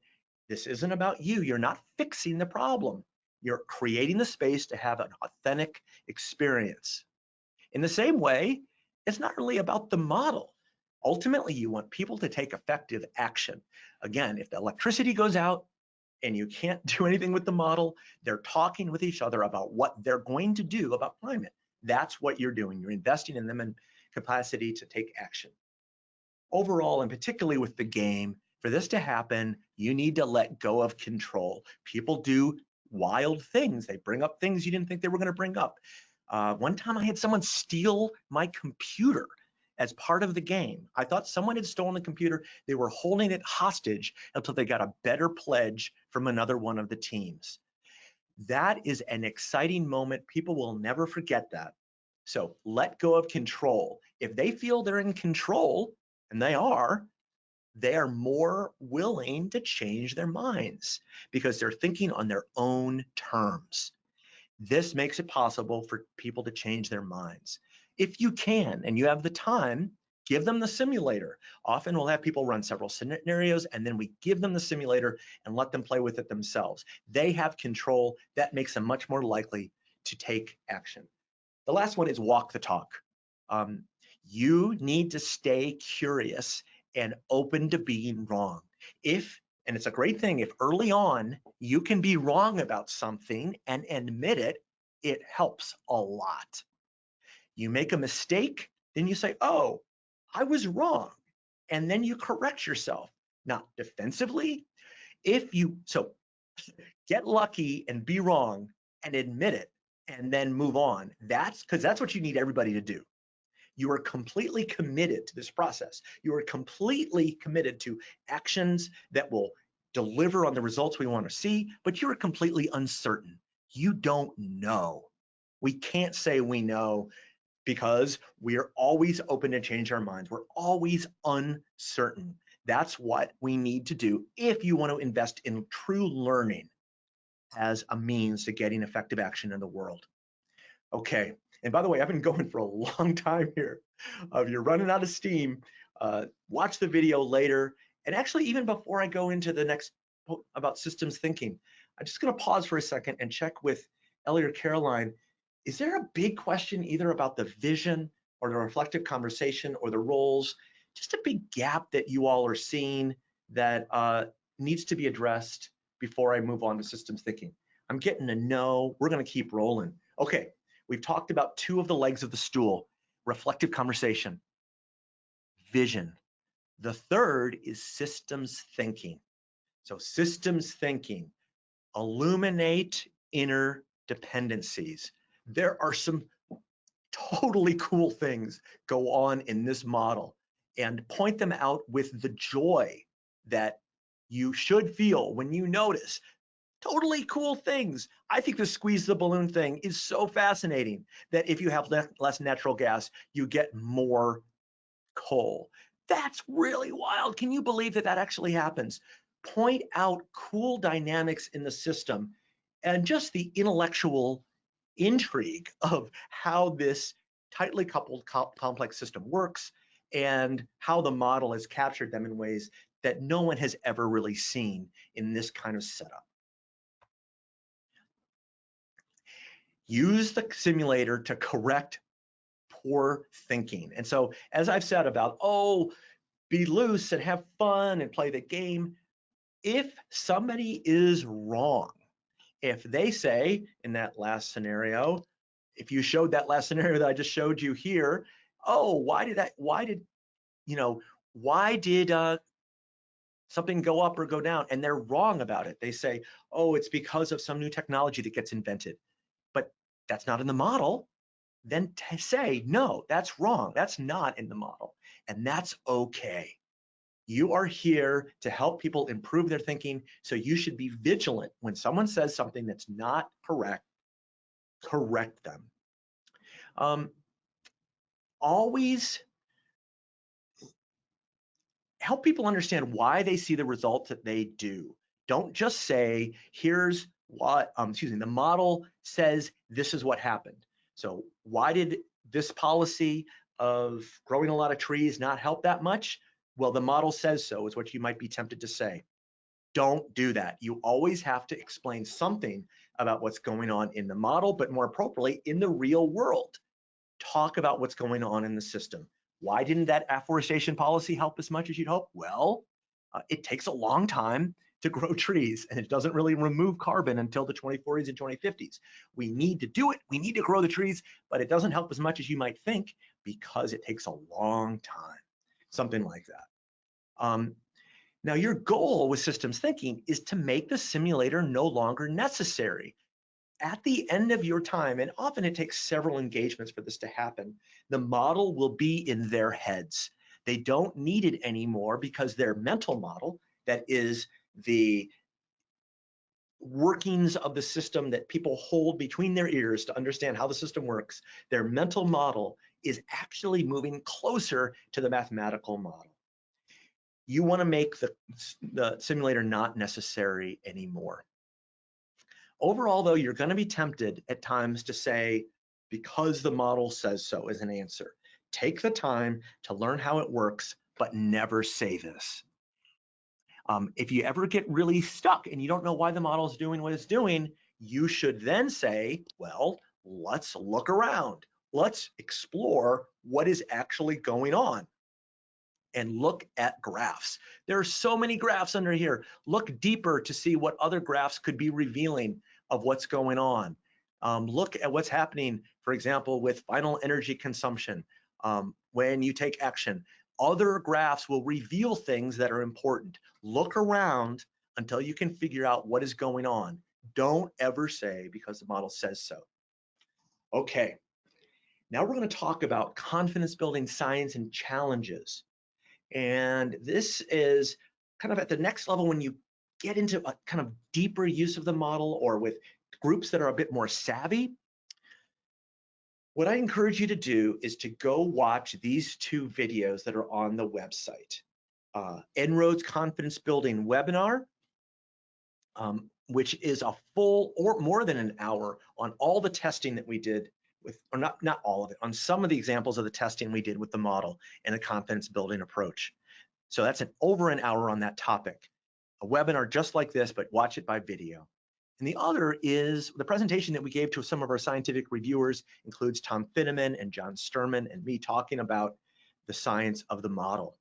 This isn't about you. You're not fixing the problem. You're creating the space to have an authentic experience. In the same way, it's not really about the model. Ultimately, you want people to take effective action. Again, if the electricity goes out and you can't do anything with the model, they're talking with each other about what they're going to do about climate. That's what you're doing. You're investing in them in capacity to take action. Overall, and particularly with the game, for this to happen, you need to let go of control. People do wild things. They bring up things you didn't think they were going to bring up. Uh, one time I had someone steal my computer as part of the game. I thought someone had stolen the computer. They were holding it hostage until they got a better pledge from another one of the teams. That is an exciting moment. People will never forget that. So let go of control. If they feel they're in control, and they are, they are more willing to change their minds because they're thinking on their own terms. This makes it possible for people to change their minds. If you can and you have the time, give them the simulator. Often we'll have people run several scenarios and then we give them the simulator and let them play with it themselves. They have control. That makes them much more likely to take action. The last one is walk the talk. Um, you need to stay curious and open to being wrong. If, and it's a great thing, if early on you can be wrong about something and admit it, it helps a lot. You make a mistake, then you say, oh, I was wrong. And then you correct yourself, not defensively. If you, so get lucky and be wrong and admit it and then move on. That's because that's what you need everybody to do. You are completely committed to this process. You are completely committed to actions that will deliver on the results we want to see, but you're completely uncertain. You don't know. We can't say we know because we are always open to change our minds. We're always uncertain. That's what we need to do if you want to invest in true learning as a means to getting effective action in the world. Okay, and by the way, I've been going for a long time here. Uh, if you're running out of steam, uh, watch the video later. And actually, even before I go into the next about systems thinking, I'm just going to pause for a second and check with Ellie or Caroline. Is there a big question either about the vision or the reflective conversation or the roles? Just a big gap that you all are seeing that uh, needs to be addressed before I move on to systems thinking. I'm getting a no. We're going to keep rolling. Okay, We've talked about two of the legs of the stool, reflective conversation, vision. The third is systems thinking. So systems thinking, illuminate inner dependencies. There are some totally cool things go on in this model and point them out with the joy that you should feel when you notice totally cool things. I think the squeeze the balloon thing is so fascinating that if you have le less natural gas, you get more coal. That's really wild. Can you believe that that actually happens? Point out cool dynamics in the system and just the intellectual intrigue of how this tightly coupled co complex system works and how the model has captured them in ways that no one has ever really seen in this kind of setup. Use the simulator to correct poor thinking. And so, as I've said about, oh, be loose and have fun and play the game, if somebody is wrong, if they say in that last scenario, if you showed that last scenario that I just showed you here, oh, why did that, why did, you know, why did uh, something go up or go down? And they're wrong about it. They say, oh, it's because of some new technology that gets invented that's not in the model, then say, no, that's wrong. That's not in the model. And that's okay. You are here to help people improve their thinking. So you should be vigilant when someone says something that's not correct, correct them. Um, always help people understand why they see the results that they do. Don't just say, here's what, um, excuse me, the model says this is what happened. So why did this policy of growing a lot of trees not help that much? Well, the model says so is what you might be tempted to say. Don't do that. You always have to explain something about what's going on in the model, but more appropriately, in the real world. Talk about what's going on in the system. Why didn't that afforestation policy help as much as you'd hope? Well, uh, it takes a long time to grow trees and it doesn't really remove carbon until the 2040s and 2050s. We need to do it, we need to grow the trees, but it doesn't help as much as you might think because it takes a long time, something like that. Um, now your goal with systems thinking is to make the simulator no longer necessary. At the end of your time, and often it takes several engagements for this to happen, the model will be in their heads. They don't need it anymore because their mental model, that is the workings of the system that people hold between their ears to understand how the system works, their mental model is actually moving closer to the mathematical model. You want to make the, the simulator not necessary anymore. Overall, though, you're going to be tempted at times to say, because the model says so as an answer. Take the time to learn how it works, but never say this. Um, if you ever get really stuck and you don't know why the model is doing what it's doing, you should then say, well, let's look around. Let's explore what is actually going on and look at graphs. There are so many graphs under here. Look deeper to see what other graphs could be revealing of what's going on. Um, look at what's happening, for example, with final energy consumption um, when you take action other graphs will reveal things that are important. Look around until you can figure out what is going on. Don't ever say because the model says so. Okay, now we're going to talk about confidence building science and challenges. And this is kind of at the next level when you get into a kind of deeper use of the model or with groups that are a bit more savvy, what I encourage you to do is to go watch these two videos that are on the website. Uh, En-ROADS Confidence Building webinar, um, which is a full or more than an hour on all the testing that we did with, or not, not all of it, on some of the examples of the testing we did with the model and the confidence building approach. So that's an over an hour on that topic. A webinar just like this, but watch it by video. And the other is the presentation that we gave to some of our scientific reviewers includes Tom Fiddaman and John Sterman and me talking about the science of the model.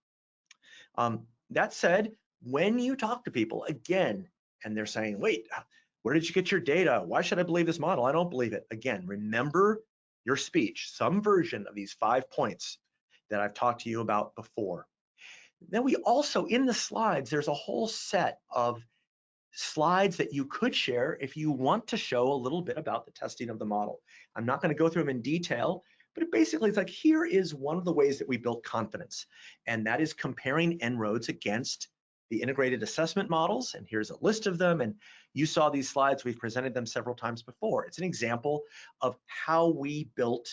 Um, that said, when you talk to people again, and they're saying, wait, where did you get your data? Why should I believe this model? I don't believe it. Again, remember your speech, some version of these five points that I've talked to you about before. Then we also, in the slides, there's a whole set of slides that you could share if you want to show a little bit about the testing of the model. I'm not going to go through them in detail, but it basically it's like here is one of the ways that we built confidence, and that is comparing En-ROADS against the integrated assessment models, and here's a list of them, and you saw these slides, we've presented them several times before. It's an example of how we built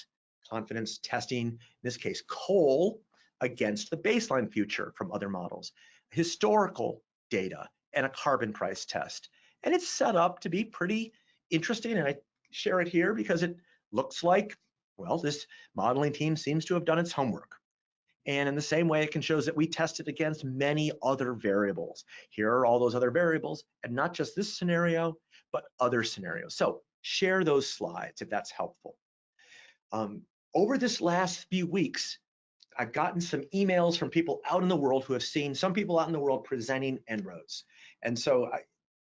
confidence testing, in this case, coal against the baseline future from other models, historical data, and a carbon price test. And it's set up to be pretty interesting. And I share it here because it looks like, well, this modeling team seems to have done its homework. And in the same way, it can show that we tested against many other variables. Here are all those other variables, and not just this scenario, but other scenarios. So share those slides if that's helpful. Um, over this last few weeks, I've gotten some emails from people out in the world who have seen some people out in the world presenting En-ROADS. And so I,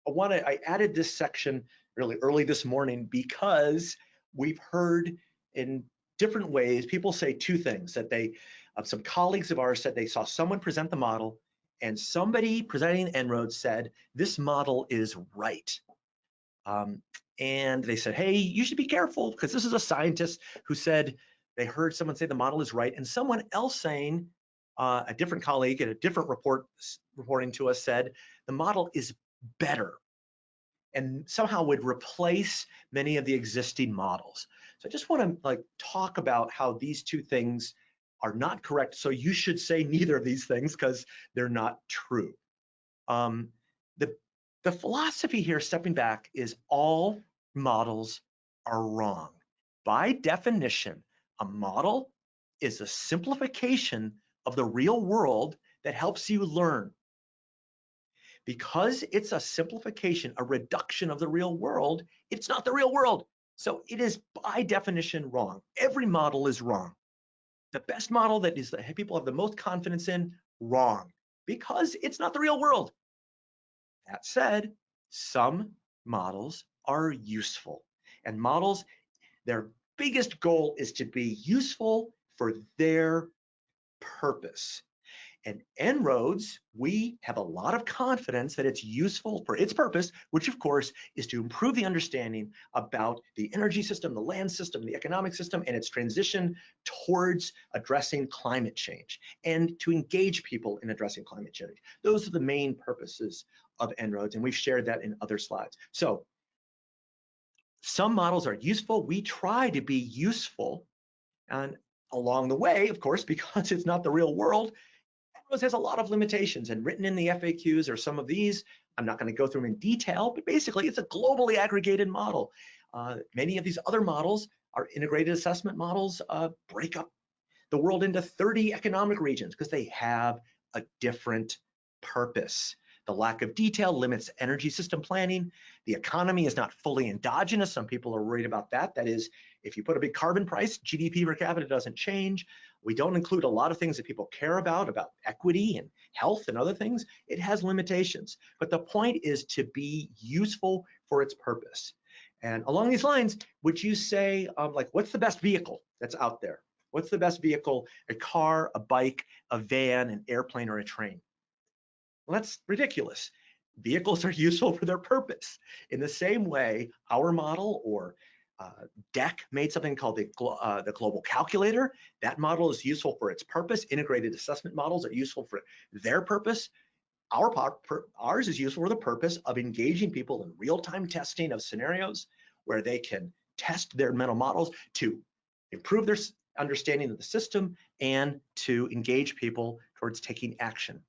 I want to, I added this section really early this morning because we've heard in different ways, people say two things that they, uh, some colleagues of ours said they saw someone present the model and somebody presenting En-ROADS said, this model is right. Um, and they said, hey, you should be careful because this is a scientist who said they heard someone say the model is right and someone else saying, uh, a different colleague at a different report reporting to us said the model is better and somehow would replace many of the existing models. So I just want to like talk about how these two things are not correct. So you should say neither of these things because they're not true. Um, the, the philosophy here, stepping back, is all models are wrong. By definition, a model is a simplification of the real world that helps you learn. Because it's a simplification, a reduction of the real world, it's not the real world. So it is by definition wrong. Every model is wrong. The best model that is that people have the most confidence in, wrong, because it's not the real world. That said, some models are useful and models, their biggest goal is to be useful for their purpose. And En-ROADS, we have a lot of confidence that it's useful for its purpose, which of course is to improve the understanding about the energy system, the land system, the economic system, and its transition towards addressing climate change and to engage people in addressing climate change. Those are the main purposes of En-ROADS, and we've shared that in other slides. So some models are useful. We try to be useful. And along the way, of course, because it's not the real world, it has a lot of limitations and written in the FAQs are some of these. I'm not going to go through them in detail, but basically it's a globally aggregated model. Uh, many of these other models are integrated assessment models, uh, break up the world into 30 economic regions because they have a different purpose. The lack of detail limits energy system planning. The economy is not fully endogenous. Some people are worried about that. That is, if you put a big carbon price, GDP per capita doesn't change. We don't include a lot of things that people care about, about equity and health and other things. It has limitations. But the point is to be useful for its purpose. And along these lines, would you say, um, like, what's the best vehicle that's out there? What's the best vehicle? A car, a bike, a van, an airplane, or a train? Well, that's ridiculous. Vehicles are useful for their purpose. In the same way, our model or uh, DECC made something called the, uh, the global calculator. That model is useful for its purpose. Integrated assessment models are useful for their purpose. Our ours is useful for the purpose of engaging people in real-time testing of scenarios where they can test their mental models to improve their understanding of the system and to engage people towards taking action.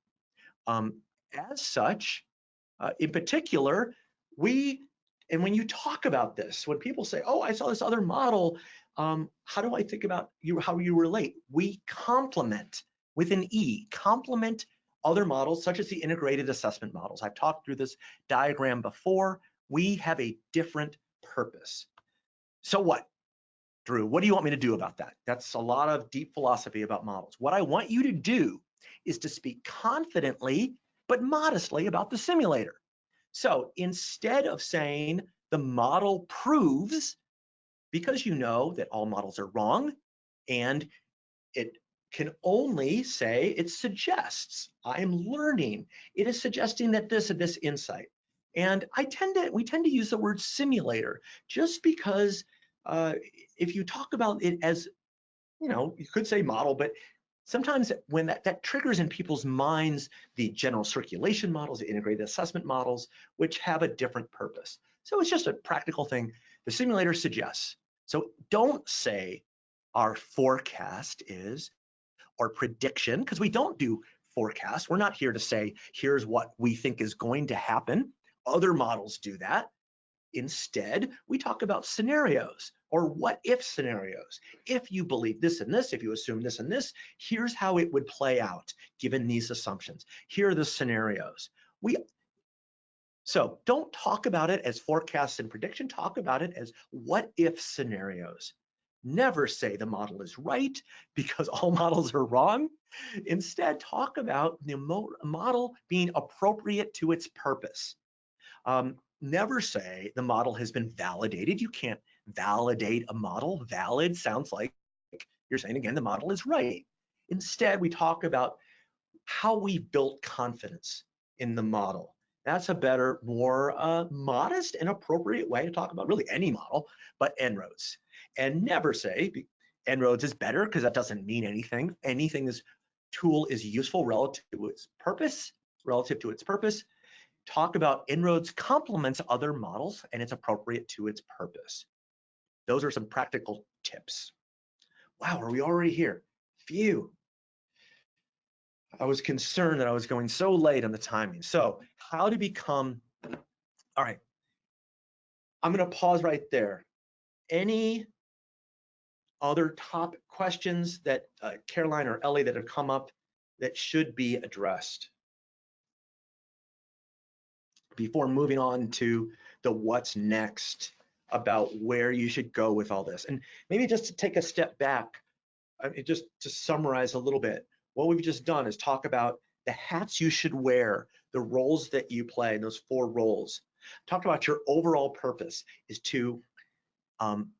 Um, as such, uh, in particular, we, and when you talk about this, when people say, oh, I saw this other model, um, how do I think about you, how you relate? We complement with an E, complement other models such as the integrated assessment models. I've talked through this diagram before. We have a different purpose. So what? Drew, what do you want me to do about that? That's a lot of deep philosophy about models. What I want you to do is to speak confidently but modestly about the simulator. So instead of saying the model proves, because you know that all models are wrong, and it can only say it suggests, I'm learning. It is suggesting that this and this insight. And I tend to, we tend to use the word simulator just because uh, if you talk about it as, you know, you could say model, but sometimes when that, that triggers in people's minds the general circulation models, the integrated assessment models, which have a different purpose. So it's just a practical thing the simulator suggests. So don't say our forecast is or prediction, because we don't do forecast. We're not here to say, here's what we think is going to happen. Other models do that. Instead, we talk about scenarios or what if scenarios. If you believe this and this, if you assume this and this, here's how it would play out given these assumptions. Here are the scenarios. We so don't talk about it as forecasts and prediction, talk about it as what if scenarios. Never say the model is right because all models are wrong. Instead, talk about the model being appropriate to its purpose. Um, never say the model has been validated. You can't validate a model. Valid sounds like you're saying again, the model is right. Instead, we talk about how we built confidence in the model. That's a better, more uh, modest and appropriate way to talk about really any model, but En-ROADS. And never say En-ROADS is better because that doesn't mean anything. Anything this tool is useful relative to its purpose, relative to its purpose, talk about En-ROADS complements other models and it's appropriate to its purpose. Those are some practical tips. Wow, are we already here? Phew. I was concerned that I was going so late on the timing. So how to become, all right, I'm gonna pause right there. Any other top questions that uh, Caroline or Ellie that have come up that should be addressed? before moving on to the what's next about where you should go with all this. And maybe just to take a step back, I mean, just to summarize a little bit, what we've just done is talk about the hats you should wear, the roles that you play, in those four roles. Talked about your overall purpose is to um,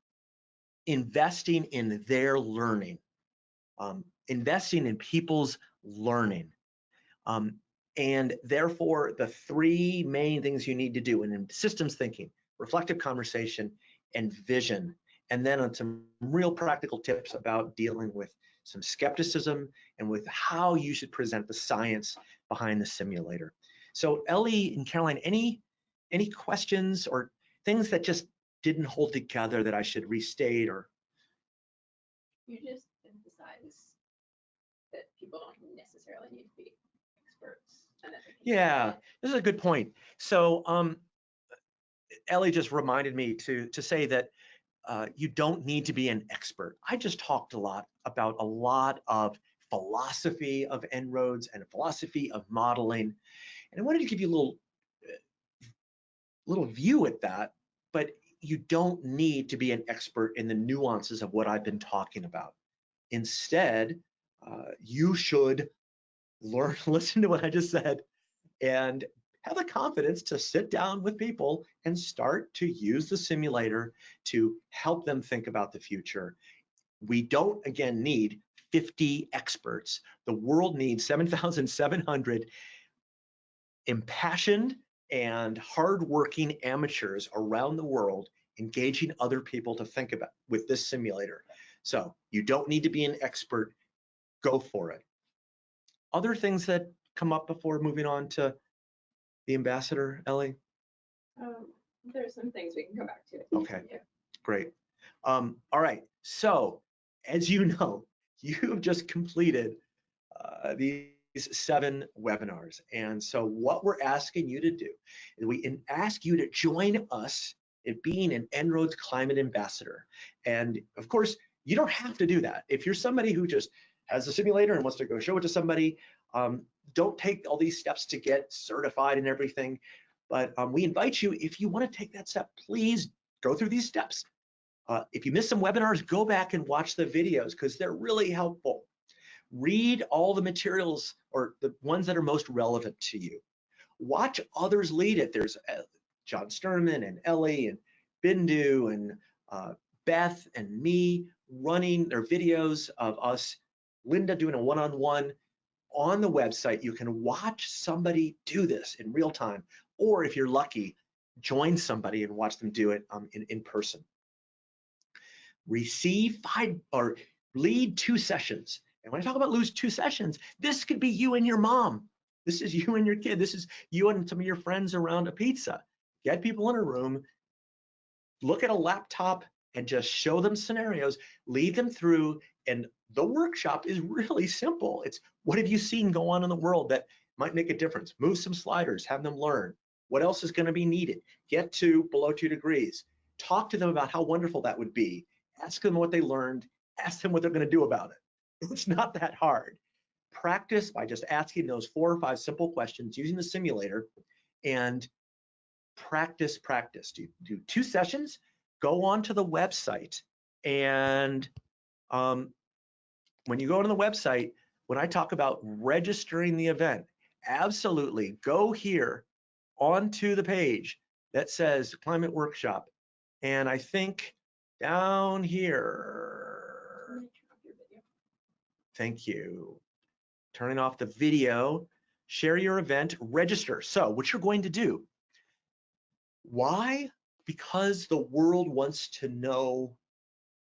investing in their learning, um, investing in people's learning. Um, and therefore, the three main things you need to do in systems thinking, reflective conversation, and vision. And then on some real practical tips about dealing with some skepticism and with how you should present the science behind the simulator. So Ellie and Caroline, any any questions or things that just didn't hold together that I should restate or? You just emphasize that people don't necessarily need to be experts. And that they can Yeah, this is a good point. So um, Ellie just reminded me to to say that uh, you don't need to be an expert. I just talked a lot about a lot of philosophy of En-ROADS and philosophy of modeling, and I wanted to give you a little uh, little view at that. But you don't need to be an expert in the nuances of what I've been talking about. Instead, uh, you should learn, listen to what I just said, and have the confidence to sit down with people and start to use the simulator to help them think about the future. We don't, again, need 50 experts. The world needs 7,700 impassioned and hardworking amateurs around the world engaging other people to think about with this simulator. So you don't need to be an expert, go for it. Other things that come up before moving on to the ambassador, Ellie? Um, there's some things we can come back to. Okay. Yeah. Great. Um, all right. So, as you know, you've just completed uh, these seven webinars. And so, what we're asking you to do is we ask you to join us in being an En-ROADS Climate Ambassador. And of course, you don't have to do that. If you're somebody who just has a simulator and wants to go show it to somebody, um, don't take all these steps to get certified and everything. But um, we invite you, if you want to take that step, please go through these steps. Uh, if you missed some webinars, go back and watch the videos because they're really helpful. Read all the materials or the ones that are most relevant to you. Watch others lead it. There's uh, John Sterman and Ellie and Bindu and uh, Beth and me running their videos of us, Linda doing a one-on-one on the website. You can watch somebody do this in real time, or if you're lucky, join somebody and watch them do it um, in, in person. Receive five or lead two sessions. And when I talk about lose two sessions, this could be you and your mom. This is you and your kid. This is you and some of your friends around a pizza. Get people in a room, look at a laptop and just show them scenarios, lead them through. And the workshop is really simple. It's what have you seen go on in the world that might make a difference? Move some sliders, have them learn. What else is going to be needed? Get to below two degrees. Talk to them about how wonderful that would be. Ask them what they learned. Ask them what they're going to do about it. It's not that hard. Practice by just asking those four or five simple questions using the simulator and practice, practice. Do, do two sessions, go onto the website and um, when you go to the website, when I talk about registering the event, absolutely go here onto the page that says climate workshop. And I think down here, thank you. Turning off the video, share your event, register. So what you're going to do, why? Because the world wants to know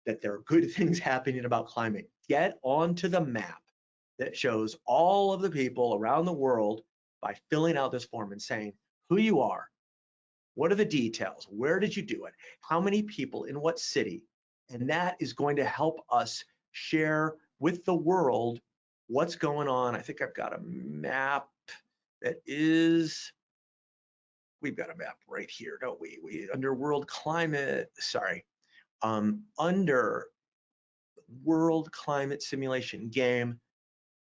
that there are good things happening about climate. Get onto the map that shows all of the people around the world by filling out this form and saying who you are, what are the details, where did you do it, how many people in what city, and that is going to help us share with the world what's going on. I think I've got a map that is we've got a map right here, don't we? We under world climate, sorry, um, under world climate simulation game,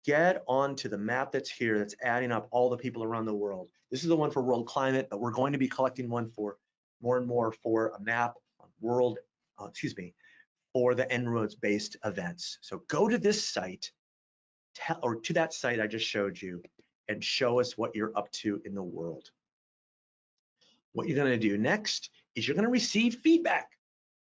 get onto the map that's here that's adding up all the people around the world. This is the one for world climate, but we're going to be collecting one for more and more for a map on world, uh, excuse me, for the En-ROADS based events. So go to this site tell, or to that site I just showed you and show us what you're up to in the world. What you're gonna do next is you're gonna receive feedback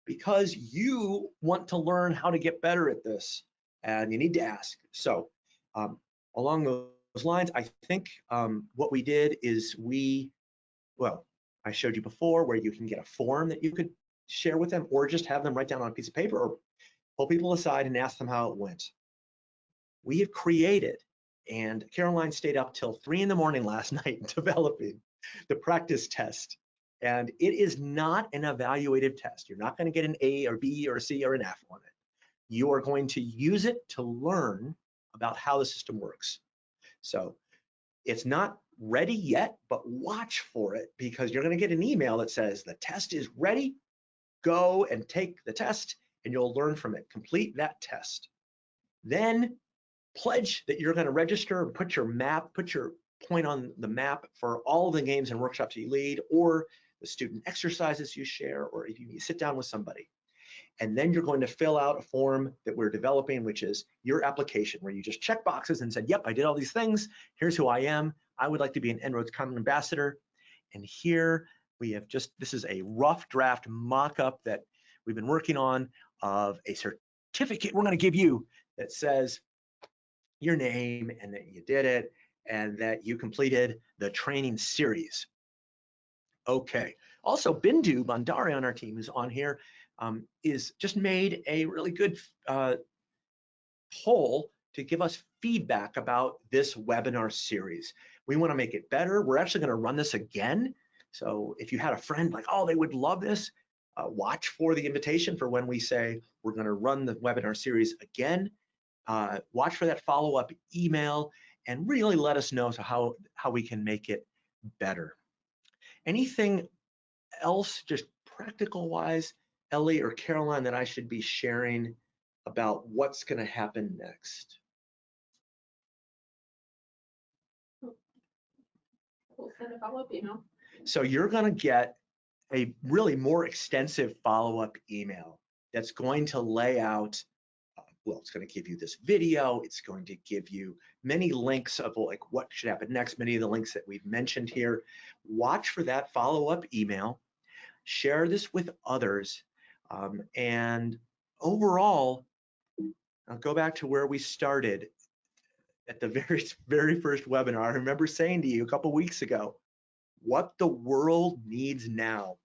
because you want to learn how to get better at this and you need to ask. So um, along those lines, I think um, what we did is we, well, I showed you before where you can get a form that you could share with them or just have them write down on a piece of paper or pull people aside and ask them how it went. We have created, and Caroline stayed up till three in the morning last night developing the practice test. And it is not an evaluative test. You're not gonna get an A or B or C or an F on it. You are going to use it to learn about how the system works. So it's not ready yet, but watch for it because you're gonna get an email that says the test is ready, go and take the test and you'll learn from it. Complete that test. Then pledge that you're gonna register and put your map, put your point on the map for all the games and workshops you lead or the student exercises you share, or if you sit down with somebody. And then you're going to fill out a form that we're developing, which is your application, where you just check boxes and said, yep, I did all these things. Here's who I am. I would like to be an En-ROADS Common Ambassador. And here we have just, this is a rough draft mock-up that we've been working on of a certificate we're gonna give you that says your name and that you did it and that you completed the training series. Okay. Also, Bindu Bhandari on our team who's on here um, is just made a really good uh, poll to give us feedback about this webinar series. We want to make it better. We're actually going to run this again. So if you had a friend like, oh, they would love this, uh, watch for the invitation for when we say we're going to run the webinar series again. Uh, watch for that follow-up email and really let us know so how, how we can make it better. Anything else, just practical wise, Ellie or Caroline, that I should be sharing about what's going to happen next? We'll send a follow-up email. So you're going to get a really more extensive follow-up email that's going to lay out well, it's going to give you this video. It's going to give you many links of like what should happen next, many of the links that we've mentioned here. Watch for that follow-up email. Share this with others. Um, and overall, I'll go back to where we started at the very, very first webinar. I remember saying to you a couple weeks ago, what the world needs now.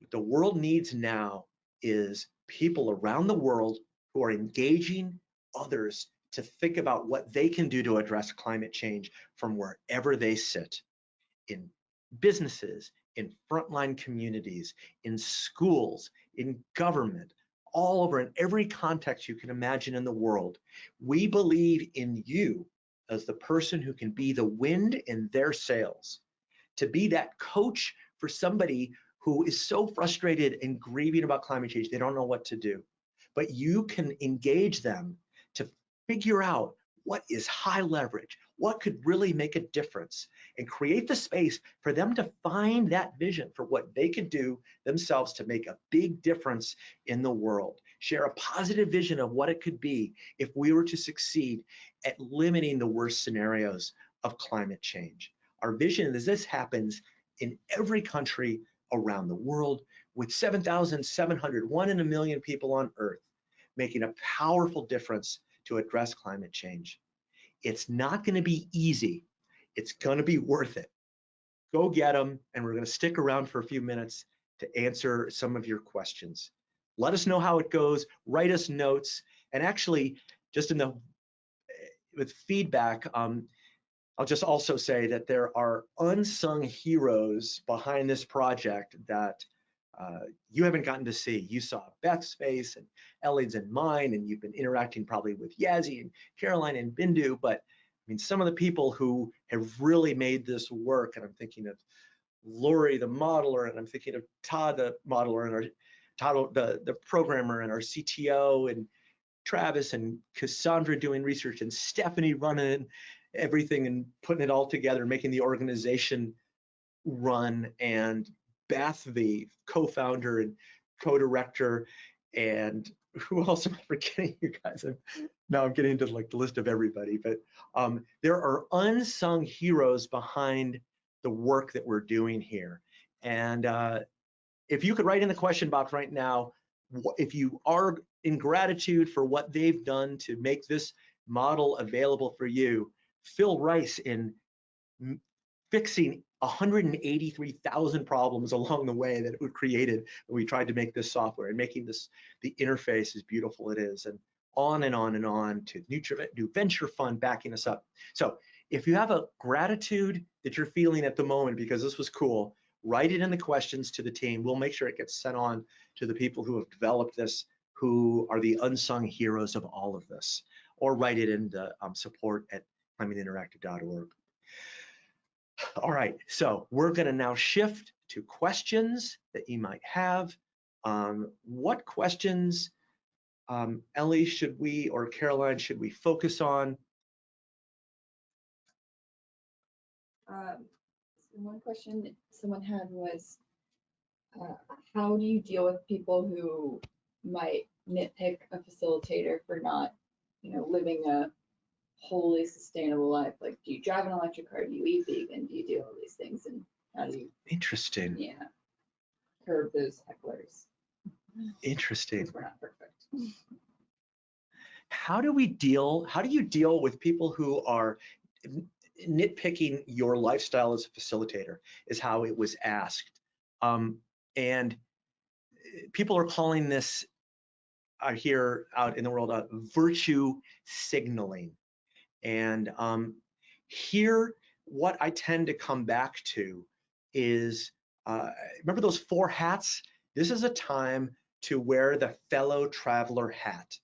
What the world needs now is people around the world who are engaging others to think about what they can do to address climate change from wherever they sit in businesses, in frontline communities, in schools, in government, all over in every context you can imagine in the world. We believe in you as the person who can be the wind in their sails, to be that coach for somebody who is so frustrated and grieving about climate change, they don't know what to do but you can engage them to figure out what is high leverage, what could really make a difference, and create the space for them to find that vision for what they could do themselves to make a big difference in the world. Share a positive vision of what it could be if we were to succeed at limiting the worst scenarios of climate change. Our vision is this happens in every country around the world with 7,700, one in a million people on earth making a powerful difference to address climate change. It's not going to be easy. It's going to be worth it. Go get them, and we're going to stick around for a few minutes to answer some of your questions. Let us know how it goes. Write us notes, and actually, just in the with feedback, um, I'll just also say that there are unsung heroes behind this project that uh, you haven't gotten to see. You saw Beth's face and Ellie's and mine, and you've been interacting probably with Yazzie and Caroline and Bindu, but I mean, some of the people who have really made this work, and I'm thinking of Lori, the modeler, and I'm thinking of Todd, the modeler, and our Todd, the, the programmer, and our CTO, and Travis and Cassandra doing research and Stephanie running everything and putting it all together, making the organization run, and Beth, the co-founder and co-director, and who else am I forgetting? You guys, I'm, now I'm getting into like the list of everybody, but um, there are unsung heroes behind the work that we're doing here. And uh, if you could write in the question box right now, if you are in gratitude for what they've done to make this model available for you, Phil Rice in fixing 183,000 problems along the way that we created when we tried to make this software and making this the interface as beautiful it is and on and on and on to new, new venture fund backing us up. So if you have a gratitude that you're feeling at the moment because this was cool, write it in the questions to the team. We'll make sure it gets sent on to the people who have developed this, who are the unsung heroes of all of this, or write it in the um, support at climateinteractive.org. All right, so we're gonna now shift to questions that you might have. Um, what questions, um, Ellie, should we, or Caroline, should we focus on? Um, one question someone had was, uh, how do you deal with people who might nitpick a facilitator for not, you know, living a wholly sustainable life? Like, do you drive an electric car? Do you eat vegan? Do you do all these things? And how do you, Interesting, yeah, curb those hecklers? interesting. We're not perfect. How do we deal, how do you deal with people who are nitpicking your lifestyle as a facilitator is how it was asked. Um, and eh, people are calling this uh, here out in the world uh, virtue signaling. And um, here, what I tend to come back to is, uh, remember those four hats? This is a time to wear the fellow traveler hat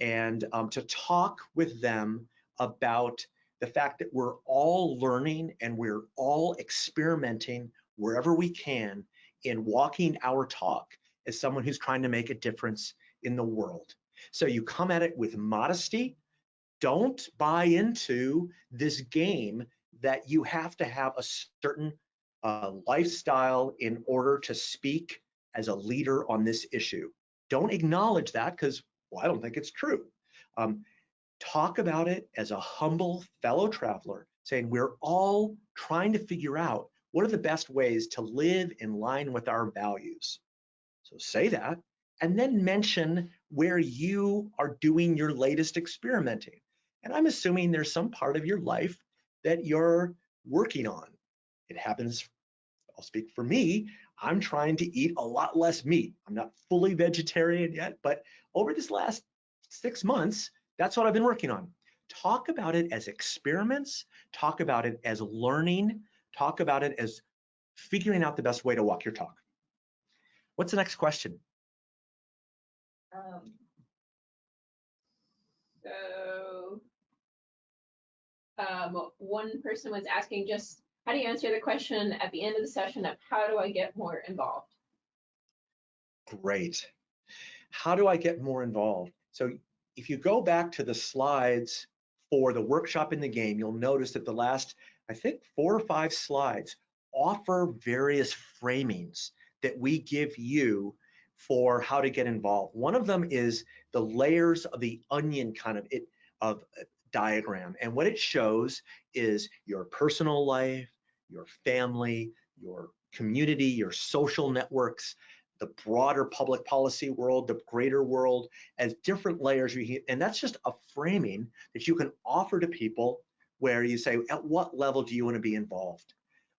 and um, to talk with them about the fact that we're all learning and we're all experimenting wherever we can in walking our talk as someone who's trying to make a difference in the world. So you come at it with modesty. Don't buy into this game that you have to have a certain uh, lifestyle in order to speak as a leader on this issue. Don't acknowledge that because well, I don't think it's true. Um, talk about it as a humble fellow traveler, saying we're all trying to figure out what are the best ways to live in line with our values. So say that, and then mention where you are doing your latest experimenting. And I'm assuming there's some part of your life that you're working on. It happens, I'll speak for me, I'm trying to eat a lot less meat. I'm not fully vegetarian yet, but over this last six months, that's what I've been working on. Talk about it as experiments, talk about it as learning, talk about it as figuring out the best way to walk your talk. What's the next question? Um, so, um, one person was asking just, how do you answer the question at the end of the session of how do I get more involved? Great. How do I get more involved? So if you go back to the slides for the workshop in the game, you'll notice that the last, I think, four or five slides offer various framings that we give you for how to get involved. One of them is the layers of the onion kind of it of diagram. And what it shows is your personal life, your family, your community, your social networks, the broader public policy world, the greater world, as different layers. You And that's just a framing that you can offer to people where you say, at what level do you want to be involved?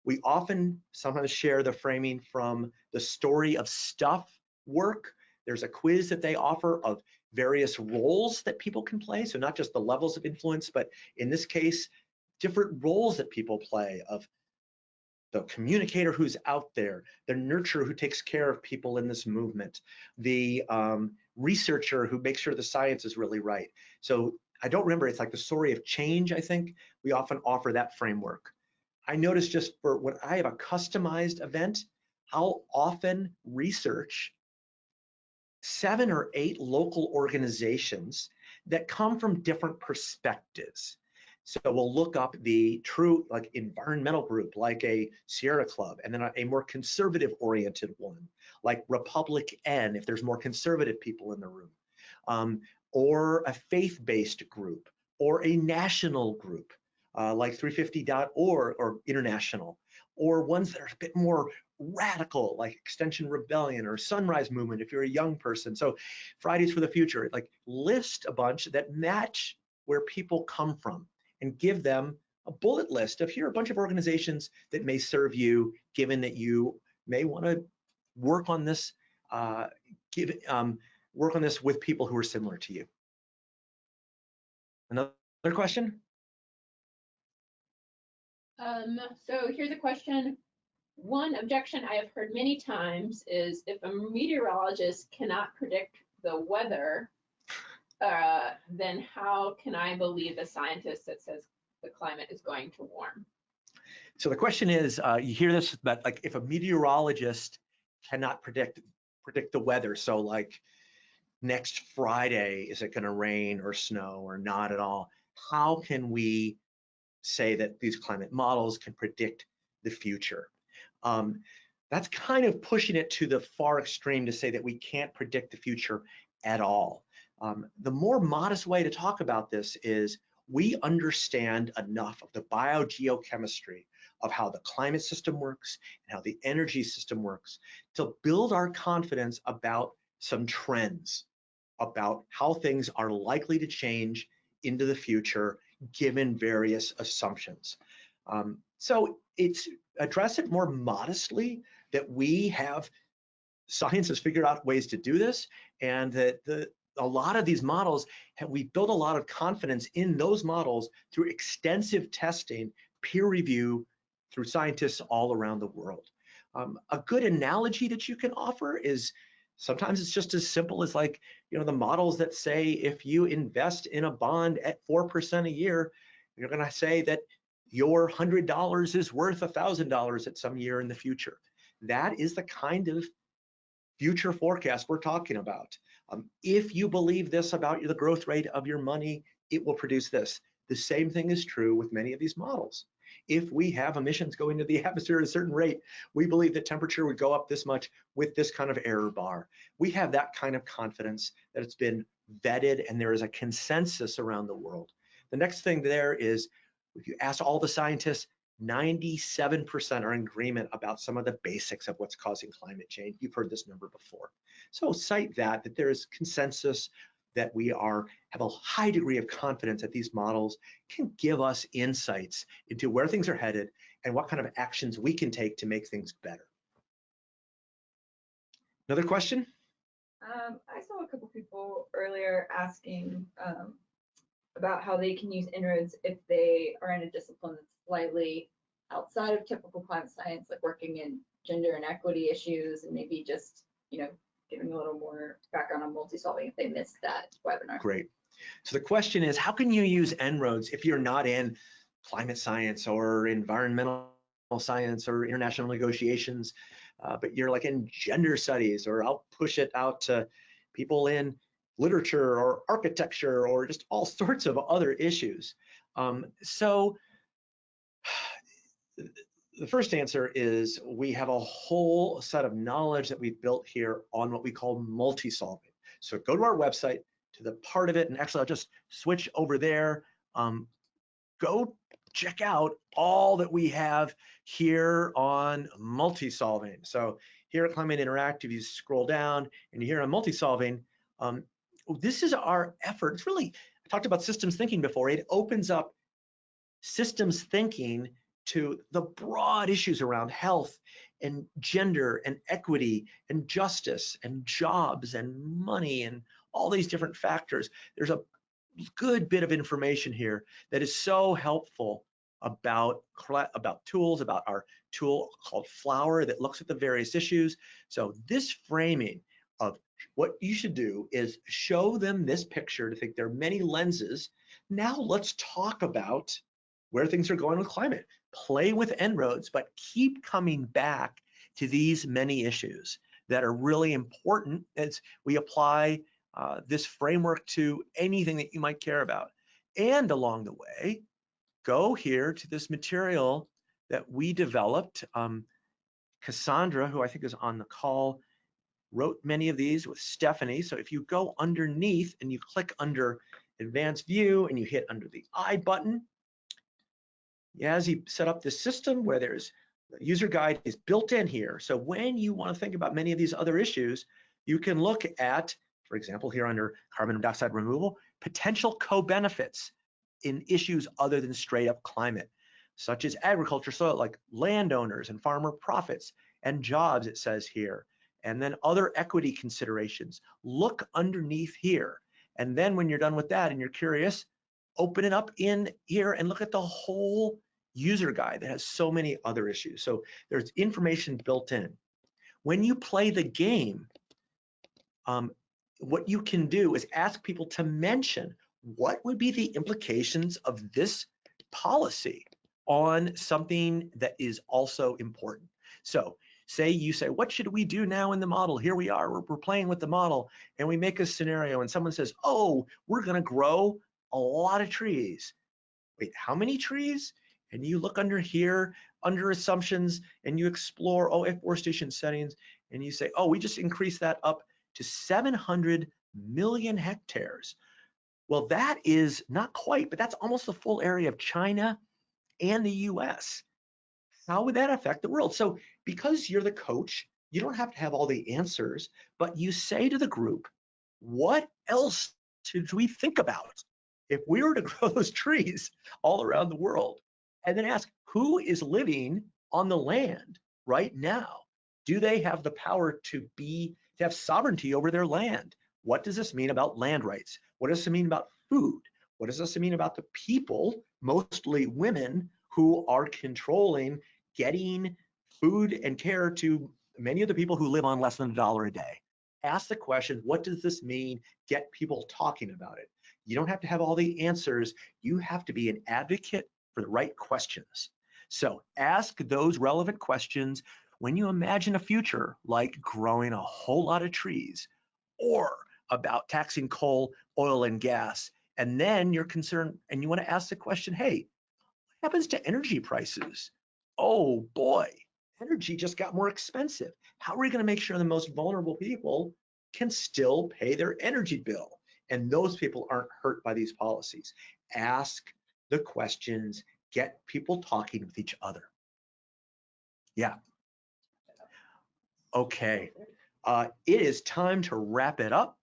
We often sometimes share the framing from the story of stuff work. There's a quiz that they offer of various roles that people can play. So not just the levels of influence, but in this case, different roles that people play of the communicator who's out there, the nurturer who takes care of people in this movement, the um, researcher who makes sure the science is really right. So I don't remember, it's like the story of change, I think. We often offer that framework. I notice just for when I have a customized event, I'll often research seven or eight local organizations that come from different perspectives. So we'll look up the true like environmental group, like a Sierra Club, and then a, more conservative oriented one, like RepublicEn, if there's more conservative people in the room, um, or a faith-based group, or a national group, uh, like 350.org or international, or ones that are a bit more radical, like Extinction Rebellion or Sunrise Movement, if you're a young person. So Fridays for the Future, like list a bunch that match where people come from and give them a bullet list of here are a bunch of organizations that may serve you, given that you may want to work on this, uh, give, um, work on this with people who are similar to you. Another question? Um, so here's a question. One objection I have heard many times is if a meteorologist cannot predict the weather, uh, then how can I believe a scientist that says the climate is going to warm? So the question is, uh, you hear this, but like if a meteorologist cannot predict predict the weather, so like next Friday, is it going to rain or snow or not at all? How can we say that these climate models can predict the future? Um, that's kind of pushing it to the far extreme to say that we can't predict the future at all. Um, the more modest way to talk about this is we understand enough of the biogeochemistry of how the climate system works and how the energy system works to build our confidence about some trends, about how things are likely to change into the future given various assumptions. Um, so it's address it more modestly that we have science has figured out ways to do this and that the a lot of these models have we built a lot of confidence in those models through extensive testing peer review through scientists all around the world. Um, a good analogy that you can offer is sometimes it's just as simple as like you know the models that say if you invest in a bond at 4% a year you're going to say that your $100 is worth $1,000 at some year in the future. That is the kind of future forecast we're talking about. Um, if you believe this about the growth rate of your money, it will produce this. The same thing is true with many of these models. If we have emissions going into the atmosphere at a certain rate, we believe that temperature would go up this much with this kind of error bar. We have that kind of confidence that it's been vetted and there is a consensus around the world. The next thing there is if you ask all the scientists, 97% are in agreement about some of the basics of what's causing climate change. You've heard this number before. So cite that, that there is consensus that we are have a high degree of confidence that these models can give us insights into where things are headed and what kind of actions we can take to make things better. Another question? Um, I saw a couple people earlier asking um, about how they can use En-ROADS if they are in a discipline that's slightly outside of typical climate science, like working in gender and equity issues, and maybe just, you know, giving a little more background on multi-solving if they missed that webinar. Great. So the question is, how can you use En-ROADS if you're not in climate science or environmental science or international negotiations, uh, but you're like in gender studies, or I'll push it out to people in literature or architecture or just all sorts of other issues. Um, so the first answer is we have a whole set of knowledge that we've built here on what we call multi-solving. So go to our website to the part of it, and actually I'll just switch over there. Um, go check out all that we have here on multi-solving. So here at Climate Interactive, you scroll down and you hear on multi-solving, um, Oh, this is our effort. It's really, I talked about systems thinking before. It opens up systems thinking to the broad issues around health and gender and equity and justice and jobs and money and all these different factors. There's a good bit of information here that is so helpful about about tools, about our tool called Flower that looks at the various issues. So this framing of what you should do is show them this picture to think there are many lenses. Now let's talk about where things are going with climate. Play with En-ROADS, but keep coming back to these many issues. that are really important as we apply uh, this framework to anything that you might care about. And along the way, go here to this material that we developed. Um, Cassandra, who I think is on the call, wrote many of these with Stephanie. So if you go underneath and you click under advanced view and you hit under the I button, Yazzie set up this system where there's the user guide is built in here. So when you want to think about many of these other issues, you can look at, for example, here under carbon dioxide removal, potential co-benefits in issues other than straight up climate, such as agriculture, soil, like landowners and farmer profits and jobs, it says here, and then other equity considerations. Look underneath here. And then when you're done with that and you're curious, open it up in here and look at the whole user guide that has so many other issues. So there's information built in. When you play the game, um, what you can do is ask people to mention what would be the implications of this policy on something that is also important. So say you say, what should we do now in the model? Here we are, we're, we're playing with the model and we make a scenario and someone says, oh, we're gonna grow a lot of trees. Wait, how many trees? And you look under here, under assumptions, and you explore oh, afforestation settings, and you say, oh, we just increased that up to 700 million hectares. Well, that is not quite, but that's almost the full area of China and the US. How would that affect the world? So because you're the coach, you don't have to have all the answers, but you say to the group, what else should we think about if we were to grow those trees all around the world? And then ask, who is living on the land right now? Do they have the power to be, to have sovereignty over their land? What does this mean about land rights? What does it mean about food? What does this mean about the people, mostly women, who are controlling getting food and care to many of the people who live on less than a dollar a day? Ask the question, what does this mean? Get people talking about it. You don't have to have all the answers. You have to be an advocate for the right questions. So ask those relevant questions when you imagine a future like growing a whole lot of trees or about taxing coal, oil, and gas. And then you're concerned and you want to ask the question, hey, what happens to energy prices? Oh boy, energy just got more expensive. How are we going to make sure the most vulnerable people can still pay their energy bill? And those people aren't hurt by these policies. Ask the questions, get people talking with each other. Yeah. Okay, uh, it is time to wrap it up.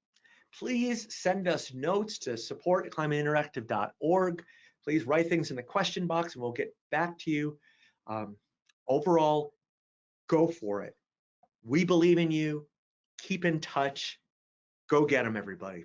Please send us notes to support at climateinteractive.org. Please write things in the question box and we'll get back to you. Um, overall, go for it. We believe in you. Keep in touch. Go get them, everybody.